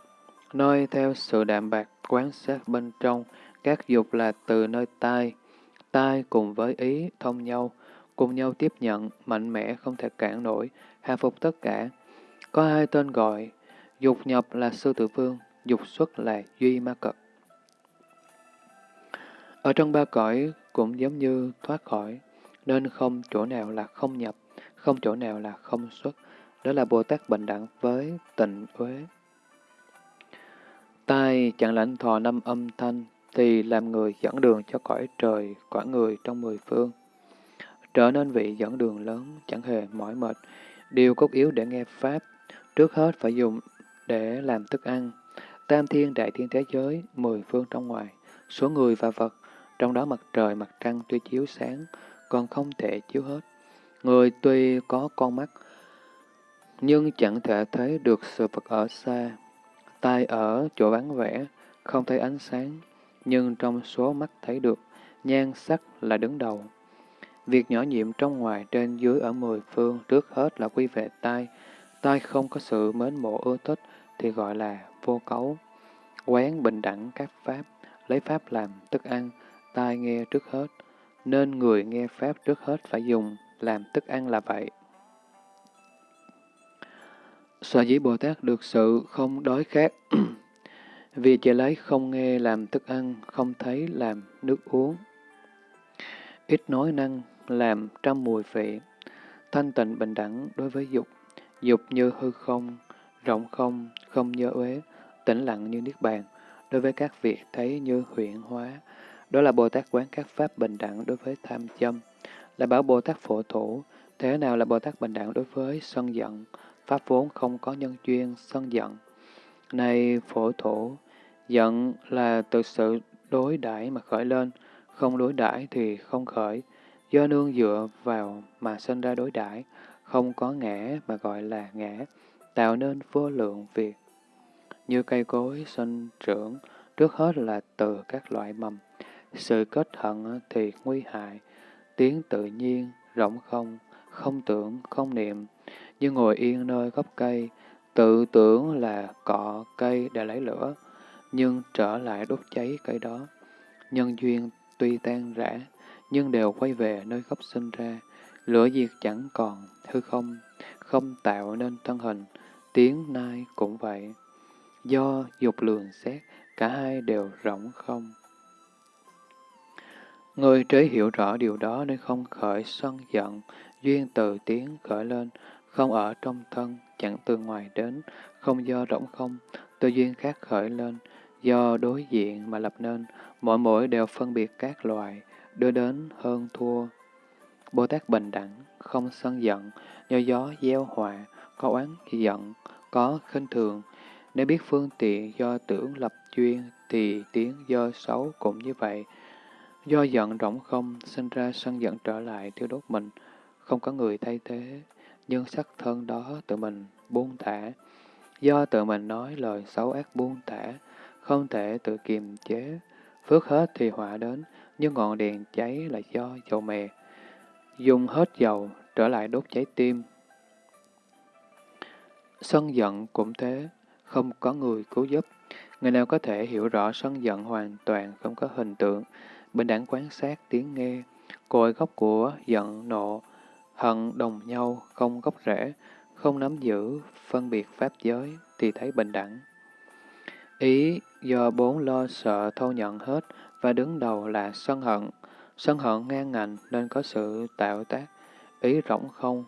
nơi theo sự đạm bạc quán sát bên trong, các dục là từ nơi tai. Tai cùng với ý thông nhau, cùng nhau tiếp nhận, mạnh mẽ không thể cản nổi, hạ phục tất cả. Có hai tên gọi, dục nhập là sư tử vương, dục xuất là duy ma cật. Ở trong ba cõi cũng giống như thoát khỏi, nên không chỗ nào là không nhập, không chỗ nào là không xuất. Đó là Bồ Tát bình đẳng với tịnh uế. Tai chẳng lãnh thọ năm âm thanh, thì làm người dẫn đường cho cõi trời, quả người trong mười phương. Trở nên vị dẫn đường lớn, chẳng hề mỏi mệt. Điều cốt yếu để nghe Pháp, trước hết phải dùng để làm thức ăn. Tam thiên đại thiên thế giới, mười phương trong ngoài, số người và vật, trong đó mặt trời, mặt trăng tuy chiếu sáng, còn không thể chiếu hết. Người tuy có con mắt, nhưng chẳng thể thấy được sự vật ở xa. Tai ở chỗ vắng vẻ, không thấy ánh sáng, nhưng trong số mắt thấy được, nhan sắc là đứng đầu. Việc nhỏ nhiệm trong ngoài trên dưới ở mười phương trước hết là quy về tai. Tai không có sự mến mộ ưa thích thì gọi là vô cấu. Quán bình đẳng các pháp, lấy pháp làm thức ăn, tai nghe trước hết, nên người nghe pháp trước hết phải dùng làm thức ăn là vậy. Sở dĩ Bồ Tát được sự không đói khát, vì chỉ lấy không nghe làm thức ăn, không thấy làm nước uống. Ít nói năng làm trăm mùi vị, thanh tịnh bình đẳng đối với dục, dục như hư không, rộng không, không như uế, tĩnh lặng như niết bàn, đối với các việc thấy như huyện hóa. Đó là Bồ Tát quán các pháp bình đẳng đối với tham châm, là bảo Bồ Tát phổ thủ, thế nào là Bồ Tát bình đẳng đối với sân giận, pháp vốn không có nhân duyên sân giận. Này phổ thủ, giận là từ sự đối đãi mà khởi lên, không đối đãi thì không khởi, do nương dựa vào mà sinh ra đối đãi, không có ngã mà gọi là ngã, tạo nên vô lượng việc. Như cây cối sinh trưởng, trước hết là từ các loại mầm. Sự kết hận thì nguy hại, tiếng tự nhiên, rộng không, không tưởng, không niệm, như ngồi yên nơi gốc cây, tự tưởng là cọ cây để lấy lửa, nhưng trở lại đốt cháy cây đó. Nhân duyên tuy tan rã, nhưng đều quay về nơi gốc sinh ra. Lửa diệt chẳng còn, hư không, không tạo nên thân hình, tiếng nai cũng vậy. Do dục lường xét, cả hai đều rỗng không. Người trí hiểu rõ điều đó nên không khởi sân giận, duyên từ tiếng khởi lên, không ở trong thân, chẳng từ ngoài đến, không do rỗng không, tư duyên khác khởi lên, do đối diện mà lập nên, mỗi mỗi đều phân biệt các loài, đưa đến hơn thua. Bồ Tát bình đẳng, không sân giận, do gió gieo họa, có oán giận, có khinh thường. Nếu biết phương tiện do tưởng lập duyên, thì tiếng do xấu cũng như vậy. Do giận rỗng không, sinh ra sân giận trở lại thiêu đốt mình, không có người thay thế, nhưng sắc thân đó tự mình buông thả. Do tự mình nói lời xấu ác buông thả, không thể tự kiềm chế, phước hết thì họa đến, nhưng ngọn đèn cháy là do dầu mè. Dùng hết dầu, trở lại đốt cháy tim. Sân giận cũng thế, không có người cứu giúp. Người nào có thể hiểu rõ sân giận hoàn toàn không có hình tượng, bình đẳng quan sát tiếng nghe, cội gốc của giận nộ, hận đồng nhau, không gốc rễ, không nắm giữ, phân biệt pháp giới, thì thấy bình đẳng. Ý do bốn lo sợ thâu nhận hết, và đứng đầu là sân hận. Sân hận ngang ngạnh nên có sự tạo tác, ý rỗng không.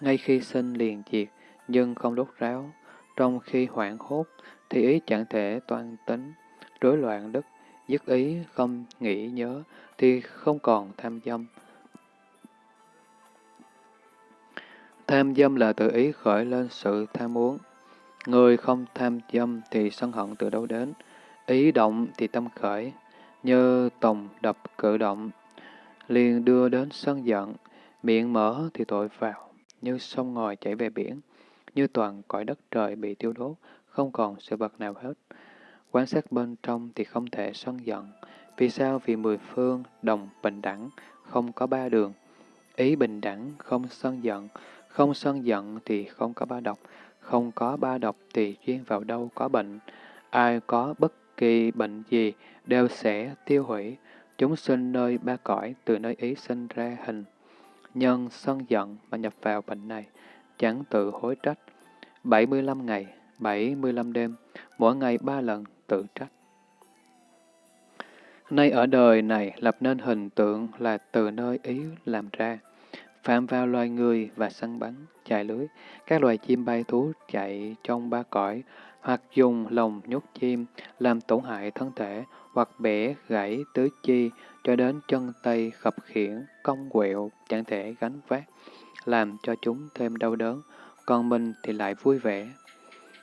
ngay khi sinh liền diệt, nhưng không đốt ráo. Trong khi hoảng hốt, thì ý chẳng thể toan tính, rối loạn đức, dứt ý không nghĩ nhớ, thì không còn tham dâm. Tham dâm là tự ý khởi lên sự tham muốn. Người không tham dâm thì sân hận từ đâu đến, ý động thì tâm khởi, như tòng đập cử động, liền đưa đến sân giận, miệng mở thì tội vào, như sông ngòi chảy về biển, như toàn cõi đất trời bị tiêu đốt, không còn sự vật nào hết. Quan sát bên trong thì không thể sân giận. Vì sao? Vì mười phương đồng bình đẳng, không có ba đường. Ý bình đẳng, không sân giận, không sân giận thì không có ba độc, không có ba độc thì duyên vào đâu có bệnh. Ai có bất kỳ bệnh gì đều sẽ tiêu hủy. Chúng sinh nơi ba cõi từ nơi ý sinh ra hình. Nhân sân giận mà nhập vào bệnh này, chẳng tự hối trách. 75 ngày, 75 đêm, mỗi ngày ba lần tự trách. Nay ở đời này lập nên hình tượng là từ nơi ý làm ra, phạm vào loài người và săn bắn, chạy lưới, các loài chim bay thú chạy trong ba cõi, hoặc dùng lồng nhốt chim làm tổn hại thân thể, hoặc bẻ gãy tứ chi cho đến chân tay khập khiển, cong quẹo, chẳng thể gánh vác, làm cho chúng thêm đau đớn, còn mình thì lại vui vẻ.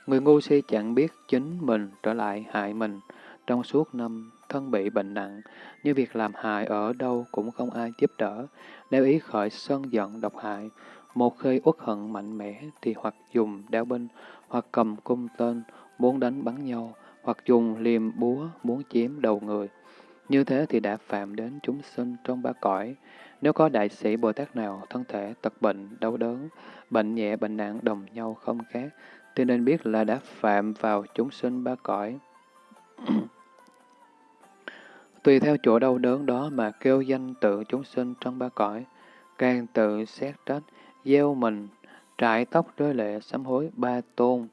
Người ngu si chẳng biết chính mình trở lại hại mình trong suốt năm thân bị bệnh nặng, như việc làm hại ở đâu cũng không ai giúp đỡ. Nếu ý khởi sân giận độc hại, một khi uất hận mạnh mẽ thì hoặc dùng đao binh, hoặc cầm cung tên, muốn đánh bắn nhau, hoặc dùng liềm búa, muốn chiếm đầu người. Như thế thì đã phạm đến chúng sinh trong ba cõi. Nếu có đại sĩ Bồ Tát nào thân thể tật bệnh, đau đớn, bệnh nhẹ, bệnh nặng đồng nhau không khác, thì nên biết là đã phạm vào chúng sinh ba cõi. Tùy theo chỗ đau đớn đó mà kêu danh tự chúng sinh trong ba cõi, càng tự xét trách, gieo mình, trải tóc rơi lệ sám hối ba tôn.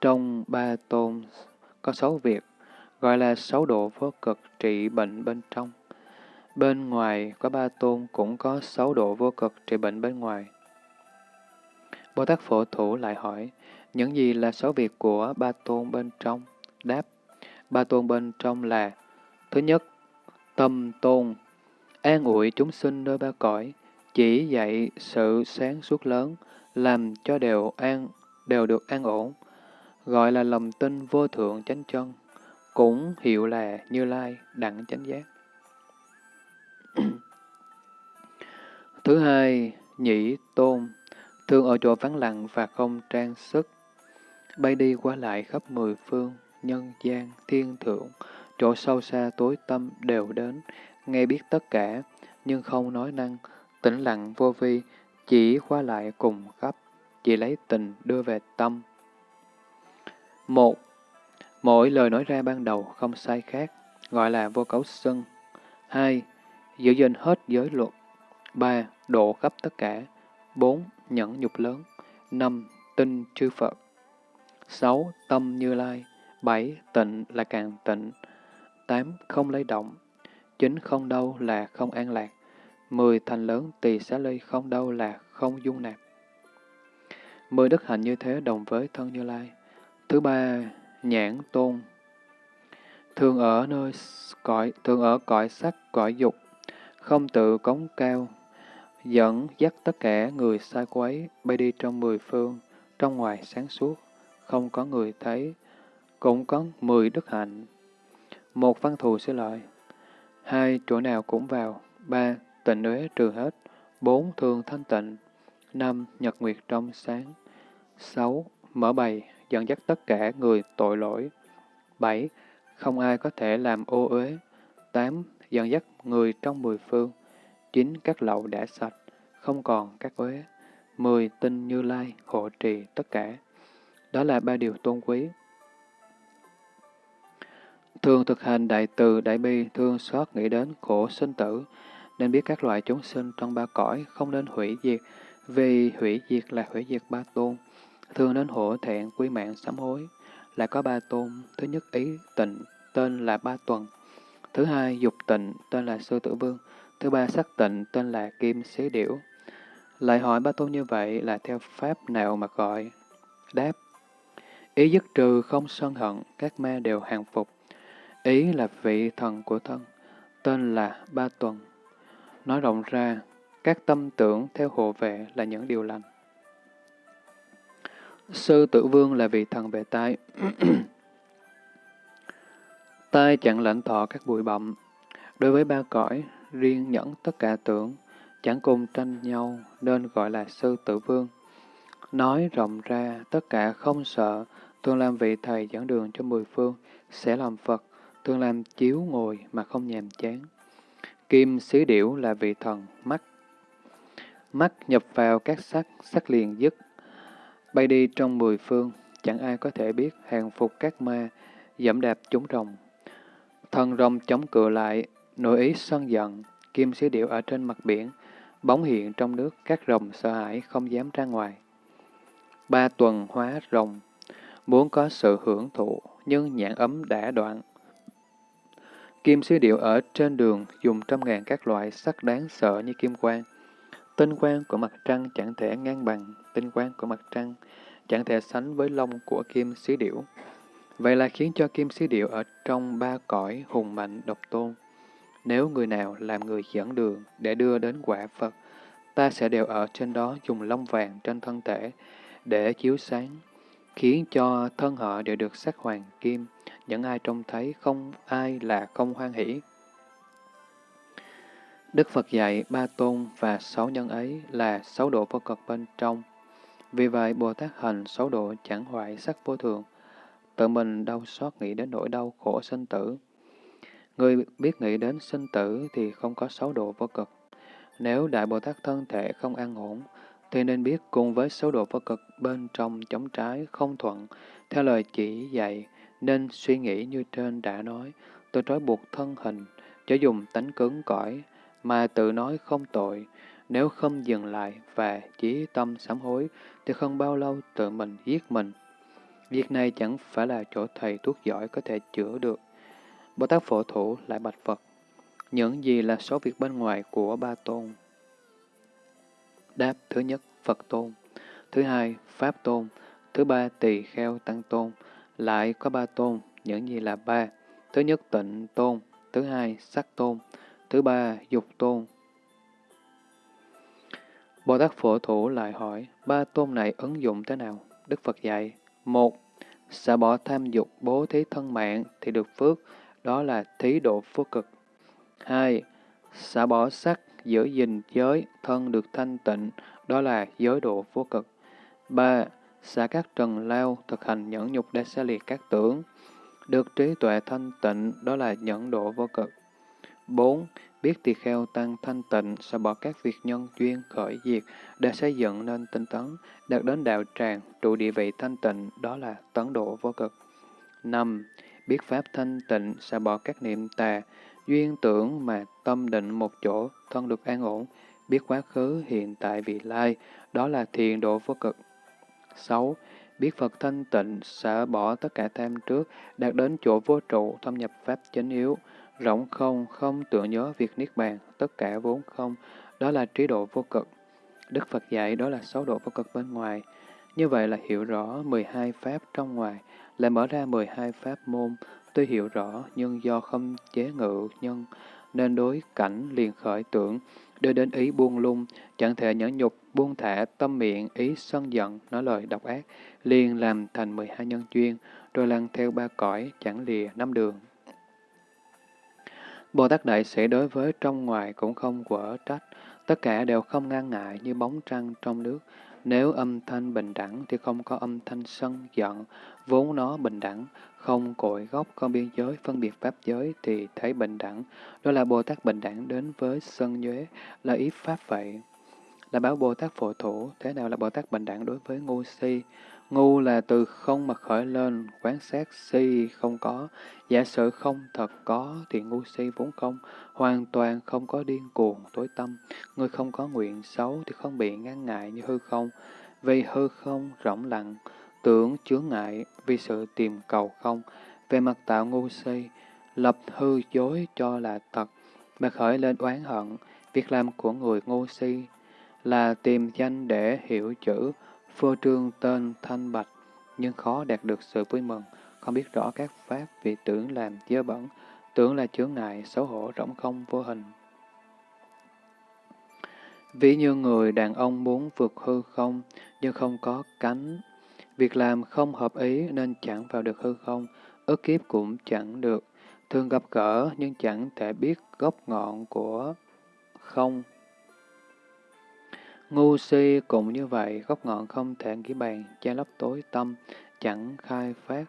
Trong ba tôn có sáu việc, gọi là sáu độ vô cực trị bệnh bên trong. Bên ngoài có ba tôn cũng có sáu độ vô cực trị bệnh bên ngoài. Bồ Tát Phổ Thủ lại hỏi, những gì là sáu việc của ba tôn bên trong? Đáp, ba tôn bên trong là Thứ nhất, tâm tôn, an ủi chúng sinh nơi ba cõi, chỉ dạy sự sáng suốt lớn, làm cho đều an đều được an ổn, gọi là lòng tin vô thượng chánh chân, cũng hiệu là Như Lai đặng chánh giác. Thứ hai, nhĩ tôn, thường ở chỗ vắng lặng và không trang sức, bay đi qua lại khắp mười phương, nhân gian, thiên thượng, chỗ sâu xa tối tâm đều đến, nghe biết tất cả, nhưng không nói năng, tĩnh lặng vô vi, chỉ qua lại cùng khắp, chỉ lấy tình đưa về tâm. Một, mỗi lời nói ra ban đầu không sai khác, gọi là vô cấu sân Hai, giữ gìn hết giới luật. Ba, độ khắp tất cả. Bốn, nhẫn nhục lớn. Năm, tin chư Phật. Sáu, tâm như lai. Bảy, tịnh là càng tịnh. tám Không lấy động. chín Không đâu là không an lạc. 10. Thành lớn tỳ xá ly không đâu là không dung nạp. 10 đức hạnh như thế đồng với thân Như Lai. Thứ ba, nhãn tôn. Thường ở nơi cõi, thường ở cõi sắc, cõi dục, không tự cống cao, dẫn dắt tất cả người xa quấy, bay đi trong mười phương, trong ngoài sáng suốt, không có người thấy, cũng có mười đức hạnh, một văn thù sẽ lợi. Hai, chỗ nào cũng vào. Ba, tịnh uế trừ hết. Bốn, thường thanh tịnh. Năm, nhật nguyệt trong sáng. Sáu, mở bày, dẫn dắt tất cả người tội lỗi. Bảy, không ai có thể làm ô uế. Tám, dẫn dắt người trong mười phương. Chín, các lậu đã sạch, không còn các uế. Mười, tinh như lai, hộ trì tất cả. Đó là ba điều tôn quý. Thường thực hành đại từ, đại bi, thương xót nghĩ đến khổ sinh tử, nên biết các loại chúng sinh trong ba cõi không nên hủy diệt, vì hủy diệt là hủy diệt ba tôn. Thường nên hổ thẹn, quy mạng, sám hối, là có ba tôn. Thứ nhất ý tịnh, tên là ba tuần. Thứ hai dục tịnh, tên là sư tử vương. Thứ ba sắc tịnh, tên là kim xế điểu. Lại hỏi ba tôn như vậy là theo pháp nào mà gọi? Đáp, ý dứt trừ không sân hận, các ma đều hàng phục. Ý là vị thần của thân, tên là Ba Tuần. Nói rộng ra, các tâm tưởng theo hộ vệ là những điều lành. Sư tử vương là vị thần về tai. tai chẳng lãnh thọ các bụi bậm. Đối với ba cõi, riêng nhẫn tất cả tưởng, chẳng cùng tranh nhau nên gọi là sư tử vương. Nói rộng ra, tất cả không sợ, tương làm vị thầy dẫn đường cho mười phương, sẽ làm Phật, tương làm chiếu ngồi mà không nhàm chán. Kim xứ điểu là vị thần, mắt. Mắt nhập vào các sắc, sắc liền dứt. Bay đi trong mười phương, chẳng ai có thể biết hàng phục các ma, dẫm đạp chúng rồng. Thần rồng chống cự lại, nội ý sân giận, kim xứ điệu ở trên mặt biển, bóng hiện trong nước, các rồng sợ hãi không dám ra ngoài. Ba tuần hóa rồng, muốn có sự hưởng thụ, nhưng nhãn ấm đã đoạn. Kim xí điệu ở trên đường dùng trăm ngàn các loại sắc đáng sợ như kim quang. Tinh quang của mặt trăng chẳng thể ngang bằng, tinh quang của mặt trăng chẳng thể sánh với lông của kim xí điểu. Vậy là khiến cho kim xí điệu ở trong ba cõi hùng mạnh độc tôn. Nếu người nào làm người dẫn đường để đưa đến quả Phật, ta sẽ đều ở trên đó dùng lông vàng trên thân thể để chiếu sáng, khiến cho thân họ đều được sắc hoàng kim, những ai trông thấy không ai là không hoan hỷ. Đức Phật dạy ba tôn và sáu nhân ấy là sáu độ vô cực bên trong. Vì vậy, Bồ Tát hành sáu độ chẳng hoại sắc vô thường, tự mình đau xót nghĩ đến nỗi đau khổ sinh tử. Người biết nghĩ đến sinh tử thì không có sáu độ vô cực. Nếu Đại Bồ Tát thân thể không an ổn, thì nên biết cùng với sáu độ vô cực bên trong chống trái không thuận, theo lời chỉ dạy, nên suy nghĩ như trên đã nói, tôi trói buộc thân hình, chớ dùng tánh cứng cỏi, mà tự nói không tội, nếu không dừng lại và chỉ tâm sám hối, thì không bao lâu tự mình giết mình. Việc này chẳng phải là chỗ thầy thuốc giỏi có thể chữa được. Bồ Tát Phổ Thủ lại bạch Phật, những gì là số việc bên ngoài của ba tôn? Đáp thứ nhất, Phật tôn. Thứ hai, Pháp tôn. Thứ ba, tỳ kheo tăng tôn. Lại có ba tôn, những gì là ba? Thứ nhất, tịnh tôn. Thứ hai, sắc tôn. Thứ ba, dục tôn. Bồ Tát Phổ Thủ lại hỏi, ba tôn này ứng dụng thế nào? Đức Phật dạy, một, xả bỏ tham dục bố thí thân mạng thì được phước, đó là thí độ phước cực. Hai, xả bỏ sắc giữ gìn giới, thân được thanh tịnh, đó là giới độ vô cực. 3. Xả các trần lao, thực hành nhẫn nhục để xa liệt các tưởng. Được trí tuệ thanh tịnh, đó là nhẫn độ vô cực. 4. Biết tỳ kheo tăng thanh tịnh, sẽ bỏ các việc nhân duyên khởi diệt để xây dựng nên tinh tấn, đạt đến đạo tràng, trụ địa vị thanh tịnh, đó là tấn độ vô cực. 5. Biết pháp thanh tịnh, sẽ bỏ các niệm tà, duyên tưởng mà tâm định một chỗ, thân được an ổn, biết quá khứ, hiện tại, vị lai, đó là thiền độ vô cực. 6. Biết Phật thanh tịnh, xả bỏ tất cả tham trước, đạt đến chỗ vô trụ, thâm nhập pháp chánh yếu, rộng không, không tưởng nhớ việc niết bàn, tất cả vốn không, đó là trí độ vô cực. Đức Phật dạy đó là sáu độ vô cực bên ngoài. Như vậy là hiểu rõ 12 pháp trong ngoài, lại mở ra 12 pháp môn, Tuy hiểu rõ, nhưng do không chế ngự nhân, nên đối cảnh liền khởi tưởng, đưa đến ý buông lung, chẳng thể nhẫn nhục, buông thả tâm miệng, ý sân giận, nói lời độc ác, liền làm thành 12 nhân duyên, rồi lăn theo ba cõi, chẳng lìa năm đường. Bồ Tát Đại Sĩ đối với trong ngoài cũng không quở trách, tất cả đều không ngăn ngại như bóng trăng trong nước. Nếu âm thanh bình đẳng thì không có âm thanh sân giận, vốn nó bình đẳng, không cội gốc không biên giới, phân biệt pháp giới thì thấy bình đẳng. Đó là Bồ Tát bình đẳng đến với sân nhuế, là ý pháp vậy. Là báo Bồ Tát phổ thủ, thế nào là Bồ Tát bình đẳng đối với ngu si? Ngu là từ không mà khởi lên, quán sát si không có. Giả sử không thật có thì ngu si vốn không, hoàn toàn không có điên cuồng, tối tâm. Người không có nguyện xấu thì không bị ngăn ngại như hư không. Vì hư không rộng lặng, tưởng chướng ngại vì sự tìm cầu không, về mặt tạo ngu si, lập hư dối cho là thật, mà khởi lên oán hận, việc làm của người ngu si là tìm danh để hiểu chữ, phô trương tên thanh bạch, nhưng khó đạt được sự vui mừng, không biết rõ các pháp vì tưởng làm dơ bẩn, tưởng là chướng ngại, xấu hổ, rỗng không, vô hình. Ví như người đàn ông muốn vượt hư không, nhưng không có cánh. Việc làm không hợp ý nên chẳng vào được hư không, ức kiếp cũng chẳng được. Thường gặp gỡ nhưng chẳng thể biết gốc ngọn của không. Ngu si cũng như vậy, gốc ngọn không thể nghĩ bàn, che lấp tối tâm, chẳng khai phát.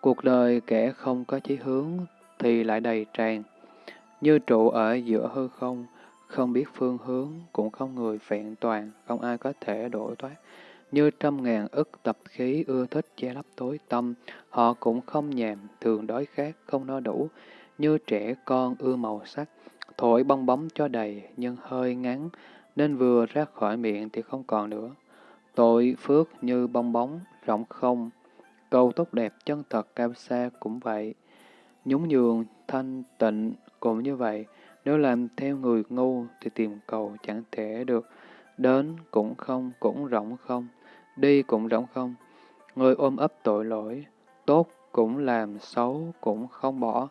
Cuộc đời kẻ không có chí hướng thì lại đầy tràn, như trụ ở giữa hư không, không biết phương hướng, cũng không người vẹn toàn, không ai có thể đổ thoát. Như trăm ngàn ức tập khí ưa thích che lấp tối tâm, họ cũng không nhàm, thường đói khát, không no đủ. Như trẻ con ưa màu sắc, thổi bong bóng cho đầy, nhưng hơi ngắn, nên vừa ra khỏi miệng thì không còn nữa. Tội phước như bong bóng, rộng không, câu tốt đẹp chân thật cao xa cũng vậy. Nhún nhường, thanh tịnh cũng như vậy, nếu làm theo người ngu thì tìm cầu chẳng thể được, đến cũng không, cũng rộng không, đi cũng rỗng không. Người ôm ấp tội lỗi, tốt cũng làm, xấu cũng không bỏ,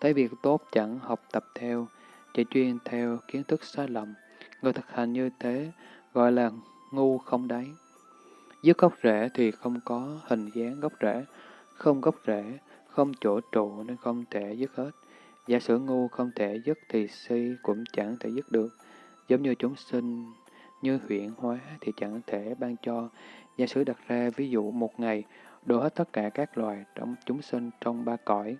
thấy việc tốt chẳng học tập theo, chỉ chuyên theo kiến thức sai lầm. Người thực hành như thế gọi là ngu không đáy. Dứt gốc rễ thì không có hình dáng gốc rễ, không gốc rễ, không chỗ trụ nên không thể dứt hết. Giả sử ngu không thể dứt thì si cũng chẳng thể dứt được. Giống như chúng sinh, như huyện hóa thì chẳng thể ban cho. Giả sử đặt ra ví dụ một ngày, đổ hết tất cả các loài trong chúng sinh trong ba cõi,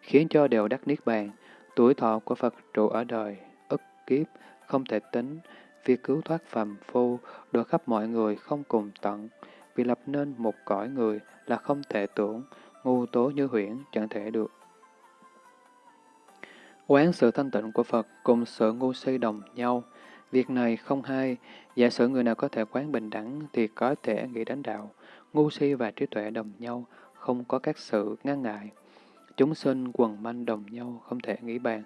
khiến cho đều đắc niết bàn. Tuổi thọ của Phật trụ ở đời, ức kiếp, không thể tính, việc cứu thoát phàm phu, đổ khắp mọi người không cùng tận. Vì lập nên một cõi người là không thể tưởng, ngu tố như huyễn chẳng thể được. Quán sự thanh tịnh của Phật cùng sự ngu si đồng nhau. Việc này không hay, giả sử người nào có thể quán bình đẳng thì có thể nghĩ đến đạo. Ngu si và trí tuệ đồng nhau, không có các sự ngăn ngại. Chúng sinh quần manh đồng nhau, không thể nghĩ bàn.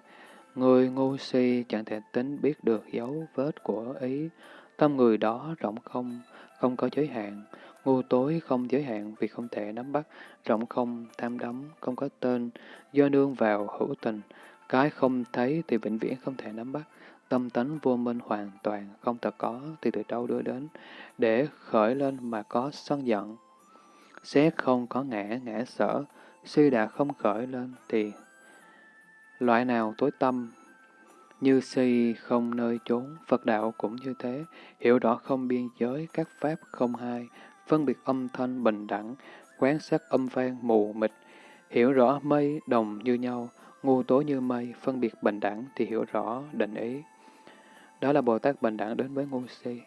Người ngu si chẳng thể tính biết được dấu vết của ý. Tâm người đó rộng không, không có giới hạn. Ngu tối không giới hạn vì không thể nắm bắt. Rộng không, tham đắm, không có tên, do nương vào hữu tình. Cái không thấy thì vĩnh viễn không thể nắm bắt. Tâm tánh vô minh hoàn toàn, không thật có thì từ đâu đưa đến, để khởi lên mà có sân giận. Xét không có ngã, ngã sở, suy đã không khởi lên thì loại nào tối tâm, như si không nơi chốn, Phật đạo cũng như thế, hiểu rõ không biên giới, các pháp không hai, phân biệt âm thanh bình đẳng, quán sát âm vang mù mịt, hiểu rõ mây đồng như nhau, ngu tố như mây, phân biệt bình đẳng thì hiểu rõ định ý. Đó là Bồ Tát bình đẳng đến với ngu si,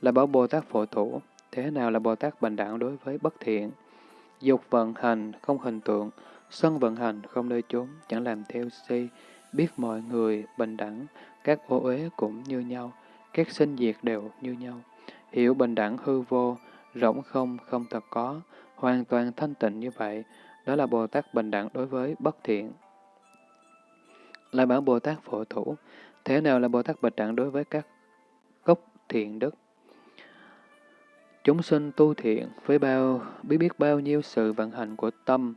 là bảo Bồ Tát phổ thủ. Thế nào là Bồ Tát bình đẳng đối với bất thiện? Dục vận hành, không hình tượng, sân vận hành, không nơi chốn, chẳng làm theo si, biết mọi người bình đẳng, các ô uế cũng như nhau, các sinh diệt đều như nhau. Hiểu bình đẳng hư vô, rỗng không, không thật có, hoàn toàn thanh tịnh như vậy, đó là Bồ Tát bình đẳng đối với bất thiện là bảo Bồ Tát phổ thủ. Thế nào là Bồ Tát bạch đẳng đối với các gốc thiện đức? Chúng sinh tu thiện với bao biết biết bao nhiêu sự vận hành của tâm.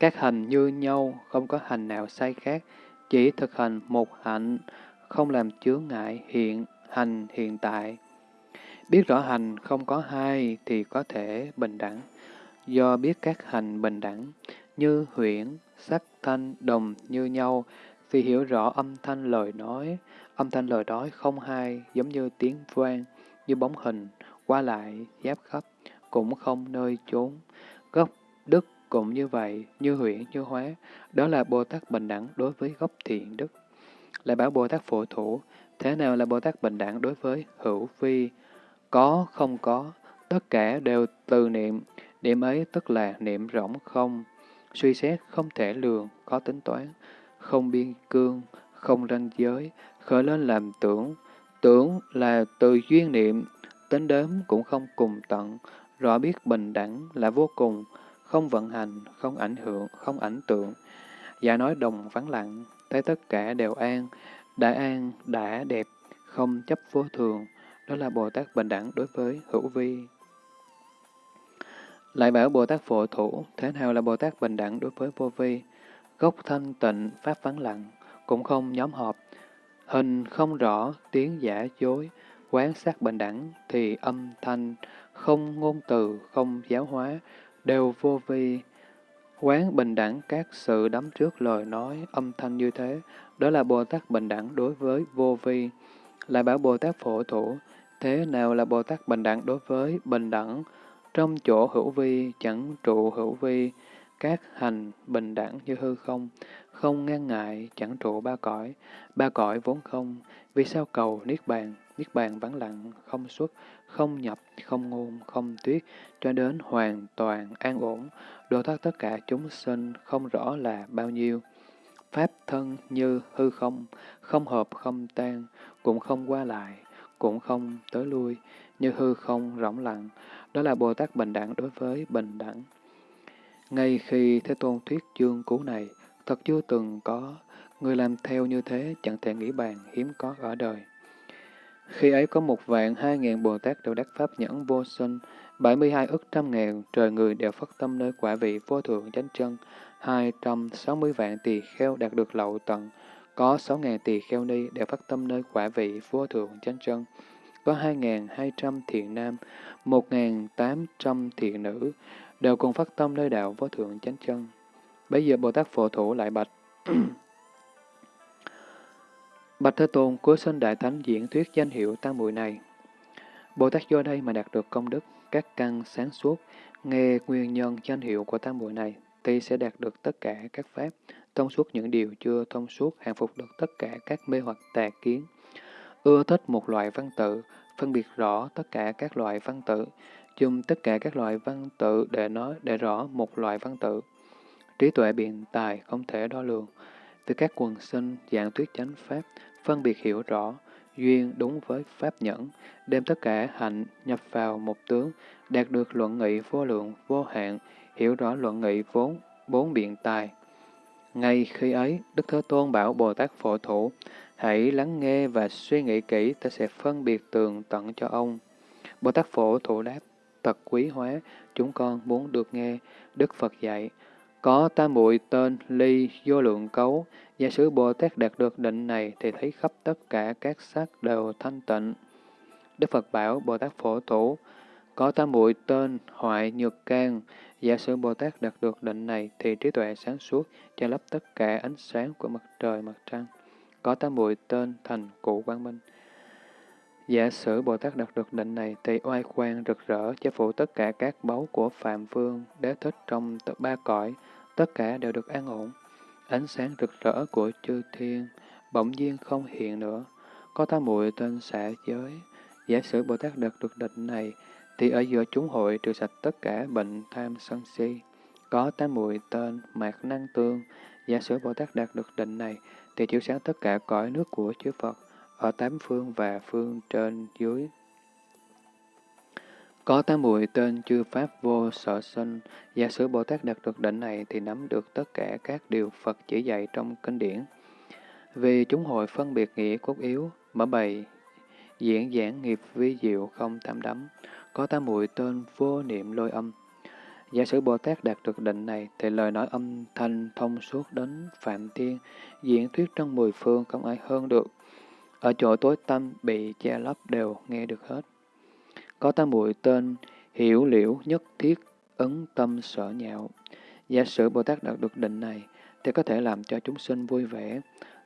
Các hành như nhau, không có hành nào sai khác, chỉ thực hành một hạnh, không làm chướng ngại hiện hành hiện tại. Biết rõ hành không có hai thì có thể bình đẳng. Do biết các hành bình đẳng, như huyễn, sắc, thanh, đồng như nhau, vì hiểu rõ âm thanh lời nói, âm thanh lời nói không hai, giống như tiếng vang, như bóng hình, qua lại, giáp khắp, cũng không nơi trốn, Gốc đức cũng như vậy, như huyễn, như hóa, đó là Bồ Tát bình đẳng đối với gốc thiện đức. Lại bảo Bồ Tát phổ thủ, thế nào là Bồ Tát bình đẳng đối với hữu vi? Có, không có, tất cả đều từ niệm, niệm ấy tức là niệm rỗng không, suy xét không thể lường, có tính toán, không biên cương, không ranh giới, khởi lên làm tưởng. Tưởng là từ duyên niệm, tính đếm cũng không cùng tận, rõ biết bình đẳng là vô cùng, không vận hành, không ảnh hưởng, không ảnh tượng. Giả nói đồng vắng lặng, thấy tất cả đều an, đã an, đã đẹp, không chấp vô thường. đó là Bồ Tát bình đẳng đối với hữu vi. Lại bảo Bồ Tát phổ thủ, thế nào là Bồ Tát bình đẳng đối với vô vi? Gốc thanh tịnh, pháp vắng lặng, cũng không nhóm họp. Hình không rõ, tiếng giả dối, quán sát bình đẳng, thì âm thanh, không ngôn từ, không giáo hóa, đều vô vi. Quán bình đẳng các sự đắm trước lời nói, âm thanh như thế, đó là Bồ Tát bình đẳng đối với vô vi. là bảo Bồ Tát phổ thủ, thế nào là Bồ Tát bình đẳng đối với bình đẳng? Trong chỗ hữu vi, chẳng trụ hữu vi, các hành bình đẳng như hư không, không ngăn ngại, chẳng trụ ba cõi, ba cõi vốn không, vì sao cầu Niết Bàn, Niết Bàn vắng lặng, không xuất, không nhập, không ngôn, không tuyết, cho đến hoàn toàn an ổn, độ thoát tất cả chúng sinh không rõ là bao nhiêu. Pháp thân như hư không, không hợp không tan, cũng không qua lại, cũng không tới lui, như hư không rỗng lặng, đó là Bồ Tát bình đẳng đối với bình đẳng. Ngay khi Thế Tôn thuyết chương cú này, thật chưa từng có, người làm theo như thế chẳng thể nghĩ bàn hiếm có ở đời. Khi ấy có một vạn hai ngàn Bồ Tát đều đắc Pháp nhẫn vô sinh, bảy mươi hai ức trăm ngàn trời người đều phát tâm nơi quả vị vô thượng chánh chân, hai trăm sáu mươi vạn tỳ kheo đạt được lậu tận, có sáu ngàn tỳ kheo ni đều phát tâm nơi quả vị vô thượng chánh chân, có hai ngàn hai trăm thiện nam, một ngàn tám trăm thiện nữ, đều cùng phát tâm nơi đạo vô thượng chánh chân. Bây giờ Bồ Tát Phổ Thủ lại bạch. bạch Thế Tôn, cuối sinh Đại Thánh diễn thuyết danh hiệu tam muội này. Bồ Tát do đây mà đạt được công đức, các căn sáng suốt, nghe nguyên nhân danh hiệu của tam muội này, thì sẽ đạt được tất cả các pháp, thông suốt những điều chưa thông suốt, hàng phục được tất cả các mê hoặc tà kiến. Ưa thích một loại văn tự, phân biệt rõ tất cả các loại văn tự, dùng tất cả các loại văn tự để nói để rõ một loại văn tự. Trí tuệ biện tài không thể đo lường. Từ các quần sinh, dạng thuyết chánh pháp, phân biệt hiểu rõ, duyên đúng với pháp nhẫn, đem tất cả hạnh nhập vào một tướng, đạt được luận nghị vô lượng, vô hạn, hiểu rõ luận nghị vốn, bốn biện tài. Ngay khi ấy, Đức Thế Tôn bảo Bồ Tát Phổ Thủ, hãy lắng nghe và suy nghĩ kỹ, ta sẽ phân biệt tường tận cho ông. Bồ Tát Phổ Thủ đáp, tật quý hóa, chúng con muốn được nghe Đức Phật dạy. Có tam muội tên ly vô lượng cấu, giả sử Bồ Tát đạt được định này thì thấy khắp tất cả các sắc đều thanh tịnh. Đức Phật bảo Bồ Tát Phổ Thủ, có tam muội tên hoại nhược can, giả sử Bồ Tát đạt được định này thì trí tuệ sáng suốt, che lấp tất cả ánh sáng của mặt trời, mặt trăng. Có tam muội tên thành cụ quang minh. Giả sử Bồ Tát đạt được định này thì oai khoan rực rỡ che phủ tất cả các báu của Phạm Vương, Đế Thích trong ba cõi, tất cả đều được an ổn. Ánh sáng rực rỡ của chư thiên bỗng nhiên không hiện nữa. Có tam muội tên xạ giới. Giả sử Bồ Tát đạt được định này thì ở giữa chúng hội trừ sạch tất cả bệnh tham sân si. Có tám muội tên mạc năng tương. Giả sử Bồ Tát đạt được định này thì chiếu sáng tất cả cõi nước của chư Phật ở tám phương và phương trên dưới. Có tám muội tên chư Pháp vô sở sinh, giả sử Bồ Tát đạt được định này thì nắm được tất cả các điều Phật chỉ dạy trong kinh điển. Vì chúng hội phân biệt nghĩa cốt yếu, mở bày, diễn giảng nghiệp vi diệu không tam đắm, có tám muội tên vô niệm lôi âm. Giả sử Bồ Tát đạt được định này, thì lời nói âm thanh thông suốt đến Phạm Thiên, diễn thuyết trong mười phương không ai hơn được. Ở chỗ tối tâm bị che lấp đều nghe được hết. Có tam muội tên hiểu liễu nhất thiết ứng tâm sở nhạo. Giả sử Bồ Tát đạt được định này, thì có thể làm cho chúng sinh vui vẻ,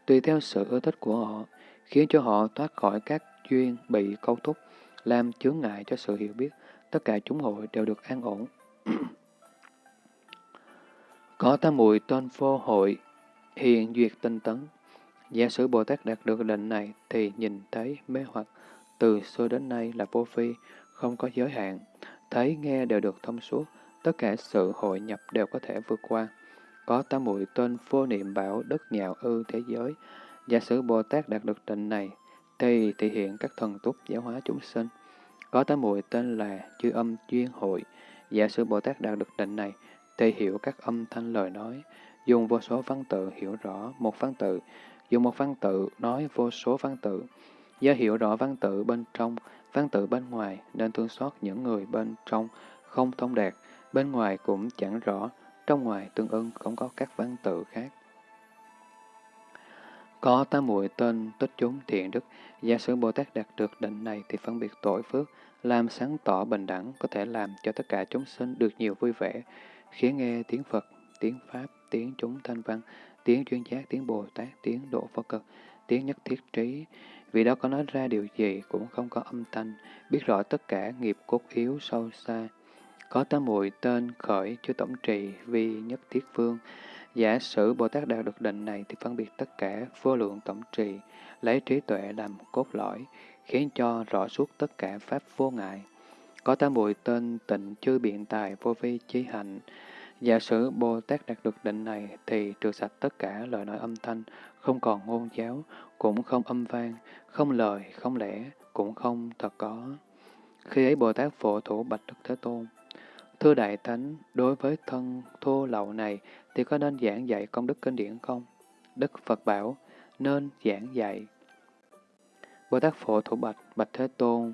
tùy theo sự ưa thích của họ, khiến cho họ thoát khỏi các duyên bị câu thúc, làm chướng ngại cho sự hiểu biết, tất cả chúng hội đều được an ổn. Có tam muội tên vô hội, hiện duyệt tinh tấn. Giả sử Bồ Tát đạt được định này thì nhìn thấy mê hoặc từ xưa đến nay là vô phi, không có giới hạn, thấy nghe đều được thông suốt, tất cả sự hội nhập đều có thể vượt qua. Có tam muội tên vô niệm bảo đất nhạo ư thế giới. Giả sử Bồ Tát đạt được định này thì thể hiện các thần túc giáo hóa chúng sinh. Có tám muội tên là chư âm duyên hội. Giả sử Bồ Tát đạt được định này, thể hiểu các âm thanh lời nói, dùng vô số văn tự hiểu rõ một văn tự, dùng một văn tự nói vô số văn tự. Do hiểu rõ văn tự bên trong, văn tự bên ngoài nên thương xót những người bên trong không thông đạt, bên ngoài cũng chẳng rõ, trong ngoài tương ưng không có các văn tự khác. Có ta muội tên tích chúng thiện đức, giả sử Bồ Tát đạt được định này thì phân biệt tội phước, làm sáng tỏ bình đẳng, có thể làm cho tất cả chúng sinh được nhiều vui vẻ, khiến nghe tiếng Phật, tiếng Pháp, tiếng chúng thanh văn, tiếng chuyên giác, tiếng Bồ Tát, tiếng độ Phật cực, tiếng nhất thiết trí. Vì đó có nói ra điều gì cũng không có âm thanh, biết rõ tất cả nghiệp cốt yếu sâu xa. Có tám muội tên khởi chư tổng trì vì nhất thiết phương. Giả sử Bồ Tát đạt được định này thì phân biệt tất cả vô lượng tổng trì, lấy trí tuệ làm cốt lõi, khiến cho rõ suốt tất cả pháp vô ngại. Có tám muội tên tịnh chư biện tài vô vi chi hạnh. Giả sử Bồ Tát đạt được định này thì trừ sạch tất cả lời nói âm thanh, không còn ngôn giáo, cũng không âm vang, không lời, không lẽ, cũng không thật có. Khi ấy Bồ Tát phổ thủ bạch Đức Thế Tôn. Thưa Đại Thánh, đối với thân thô lậu này thì có nên giảng dạy công đức kinh điển không? Đức Phật bảo, nên giảng dạy. Bồ Tát Phổ Thủ Bạch, Bạch Thế Tôn,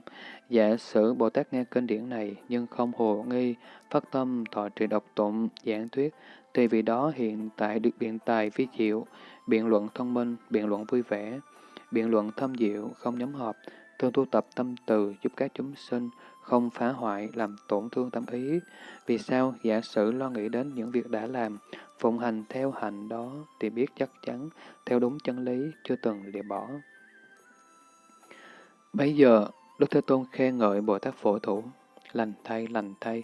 giả sử Bồ Tát nghe kinh điển này nhưng không hồ nghi, phát tâm thọ trì độc tụng, giảng thuyết, thì vì đó hiện tại được biện tài vi diệu, biện luận thông minh, biện luận vui vẻ, biện luận thâm diệu, không nhóm họp, thường tu tập tâm từ giúp các chúng sinh, không phá hoại, làm tổn thương tâm ý. Vì sao giả sử lo nghĩ đến những việc đã làm, phụng hành theo hành đó thì biết chắc chắn, theo đúng chân lý, chưa từng lìa bỏ. Bây giờ, Đức Thế Tôn khen ngợi Bồ Tát Phổ Thủ, lành thay, lành thay.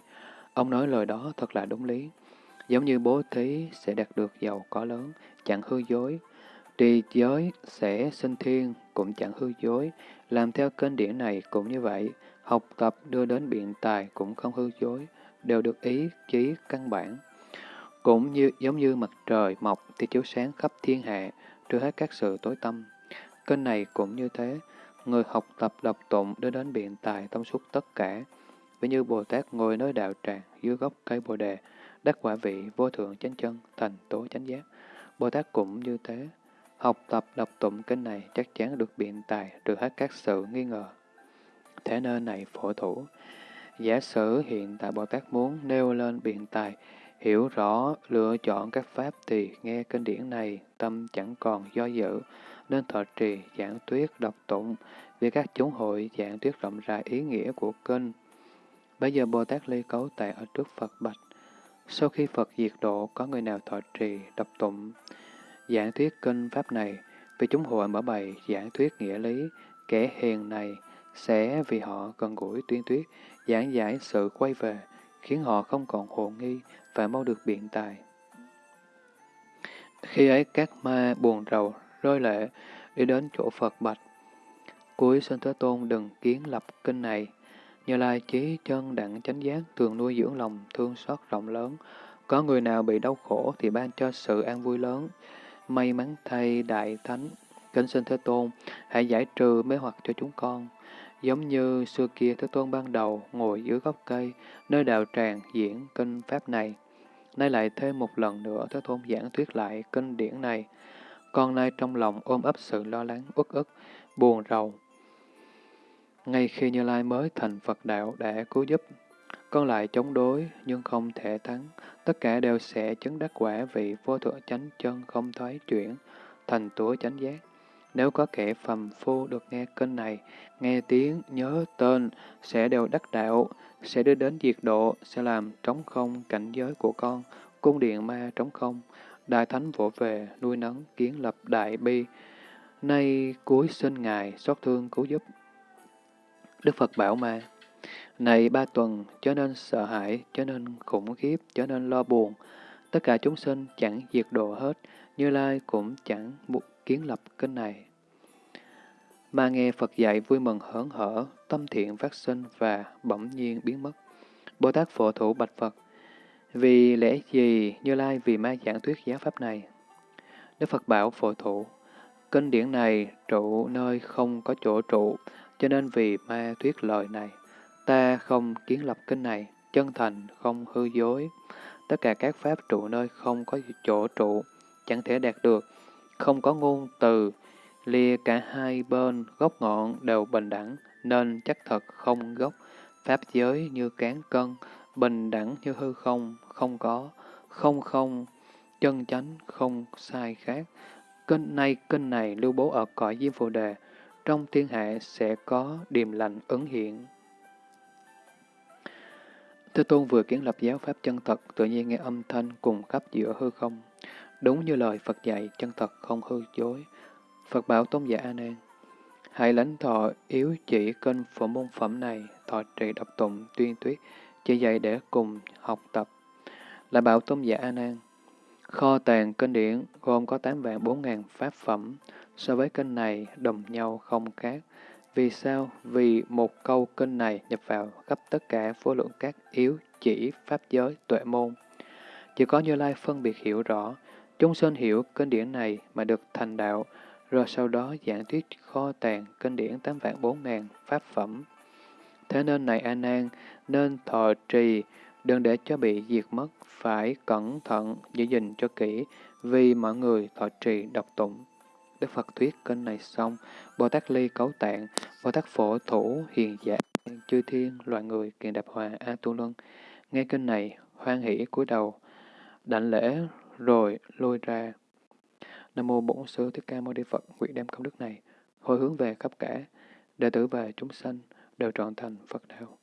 Ông nói lời đó thật là đúng lý. Giống như bố thí sẽ đạt được giàu có lớn, chẳng hư dối. Trì giới sẽ sinh thiên, cũng chẳng hư dối. Làm theo kênh điển này cũng như vậy. Học tập đưa đến biện tài cũng không hư dối, đều được ý chí căn bản. Cũng như giống như mặt trời mọc thì chiếu sáng khắp thiên hạ, trừ hết các sự tối tâm. Kênh này cũng như thế, người học tập đọc tụng đưa đến biện tài thông suốt tất cả. Ví như Bồ Tát ngồi nơi đạo tràng dưới gốc cây Bồ Đề, đắc quả vị vô thượng chánh chân, thành tố chánh giác. Bồ Tát cũng như thế, học tập đọc tụng kinh này chắc chắn được biện tài trừ hết các sự nghi ngờ. Thế nên này phổ thủ, giả sử hiện tại Bồ Tát muốn nêu lên biện tài, hiểu rõ lựa chọn các pháp thì nghe kinh điển này tâm chẳng còn do dự, nên thọ trì giảng thuyết đọc tụng, vì các chúng hội giảng thuyết rộng rãi ý nghĩa của kinh. Bây giờ Bồ Tát ly cấu tại ở trước Phật bạch. Sau khi Phật diệt độ, có người nào thọ trì, đọc tụng, giảng thuyết kinh pháp này, vì chúng hội mở bày giảng thuyết nghĩa lý, kẻ hiền này sẽ vì họ gần gũi tuyên thuyết giảng giải sự quay về, khiến họ không còn hồ nghi và mau được biện tài. Khi ấy các ma buồn rầu, rơi lệ, đi đến chỗ Phật bạch. Cuối sinh Thế Tôn đừng kiến lập kinh này. Như Lai chí chân đặng chánh giác thường nuôi dưỡng lòng thương xót rộng lớn. Có người nào bị đau khổ thì ban cho sự an vui lớn. May mắn thay Đại Thánh, kính sinh Thế Tôn, hãy giải trừ mê hoặc cho chúng con. Giống như xưa kia Thế Tôn ban đầu ngồi dưới gốc cây, nơi đạo tràng diễn kinh Pháp này. Nay lại thêm một lần nữa Thế Tôn giảng thuyết lại kinh điển này. Con nay trong lòng ôm ấp sự lo lắng, uất ức, buồn rầu. Ngay khi Như Lai mới thành Phật đạo đã cứu giúp, con lại chống đối nhưng không thể thắng. Tất cả đều sẽ chứng đắc quả vị vô thượng chánh chân không thoái chuyển, thành tủa chánh giác. Nếu có kẻ phàm phu được nghe kênh này, nghe tiếng, nhớ tên, sẽ đều đắc đạo, sẽ đưa đến diệt độ, sẽ làm trống không cảnh giới của con, cung điện ma trống không. Đại Thánh vỗ về, nuôi nấng, kiến lập đại bi. Nay cuối sinh Ngài, xót thương cứu giúp. Đức Phật bảo ma, này ba tuần, cho nên sợ hãi, cho nên khủng khiếp, cho nên lo buồn. Tất cả chúng sinh chẳng diệt độ hết, Như Lai cũng chẳng một kiến lập kinh này. Mà nghe Phật dạy vui mừng hớn hở, tâm thiện phát sinh và bỗng nhiên biến mất. Bồ Tát Phổ Thủ Bạch Phật, vì lẽ gì Như Lai vì ma giảng thuyết giáo pháp này? Đức Phật bảo Phổ Thủ, kinh điển này trụ nơi không có chỗ trụ, cho nên vì ma thuyết lời này. Ta không kiến lập kinh này, chân thành, không hư dối. Tất cả các pháp trụ nơi không có chỗ trụ, chẳng thể đạt được, không có ngôn từ, lìa cả hai bên gốc ngọn đều bình đẳng, nên chắc thật không gốc, pháp giới như cán cân, bình đẳng như hư không, không có, không không, chân chánh, không sai khác. Kinh này kinh này lưu bố ở cõi Diêm Phù Đề, trong thiên hạ sẽ có điềm lành ứng hiện. Thế Tôn vừa kiến lập giáo pháp chân thật, tự nhiên nghe âm thanh cùng khắp giữa hư không. Đúng như lời Phật dạy, chân thật không hư dối. Phật bảo Tôn giả A Nan, hãy lãnh thọ yếu chỉ kênh phổ môn phẩm này, thọ trì đọc tụng, tuyên tuyết, chỉ dạy để cùng học tập. Là bảo Tôn giả A Nan, kho tàng kinh điển gồm có 8 vạn 4 ngàn pháp phẩm, so với kinh này đồng nhau không khác. Vì sao? Vì một câu kinh này nhập vào gấp tất cả vô lượng các yếu chỉ pháp giới tuệ môn. Chỉ có Như Lai phân biệt hiểu rõ, chúng sinh hiểu kinh điển này mà được thành đạo, rồi sau đó giảng thuyết kho tàng kinh điển tám vạn bốn ngàn pháp phẩm. Thế nên này A Nan nên thọ trì, đừng để cho bị diệt mất, phải cẩn thận giữ gìn cho kỹ, vì mọi người thọ trì đọc tụng. Đức Phật thuyết kinh này xong, Bồ Tát Ly cấu tạng, Bồ Tát Phổ Thủ Hiền Giả, chư thiên, loài người, Kiền đạp hòa, A Tu Luân. Nghe kinh này, hoan hỷ cúi đầu, đảnh lễ rồi lôi ra. Nam mô Bổn Sư Thích Ca Mâu Ni Phật, nguyện đem công đức này hồi hướng về khắp cả đệ tử và chúng sanh đều trọn thành Phật đạo.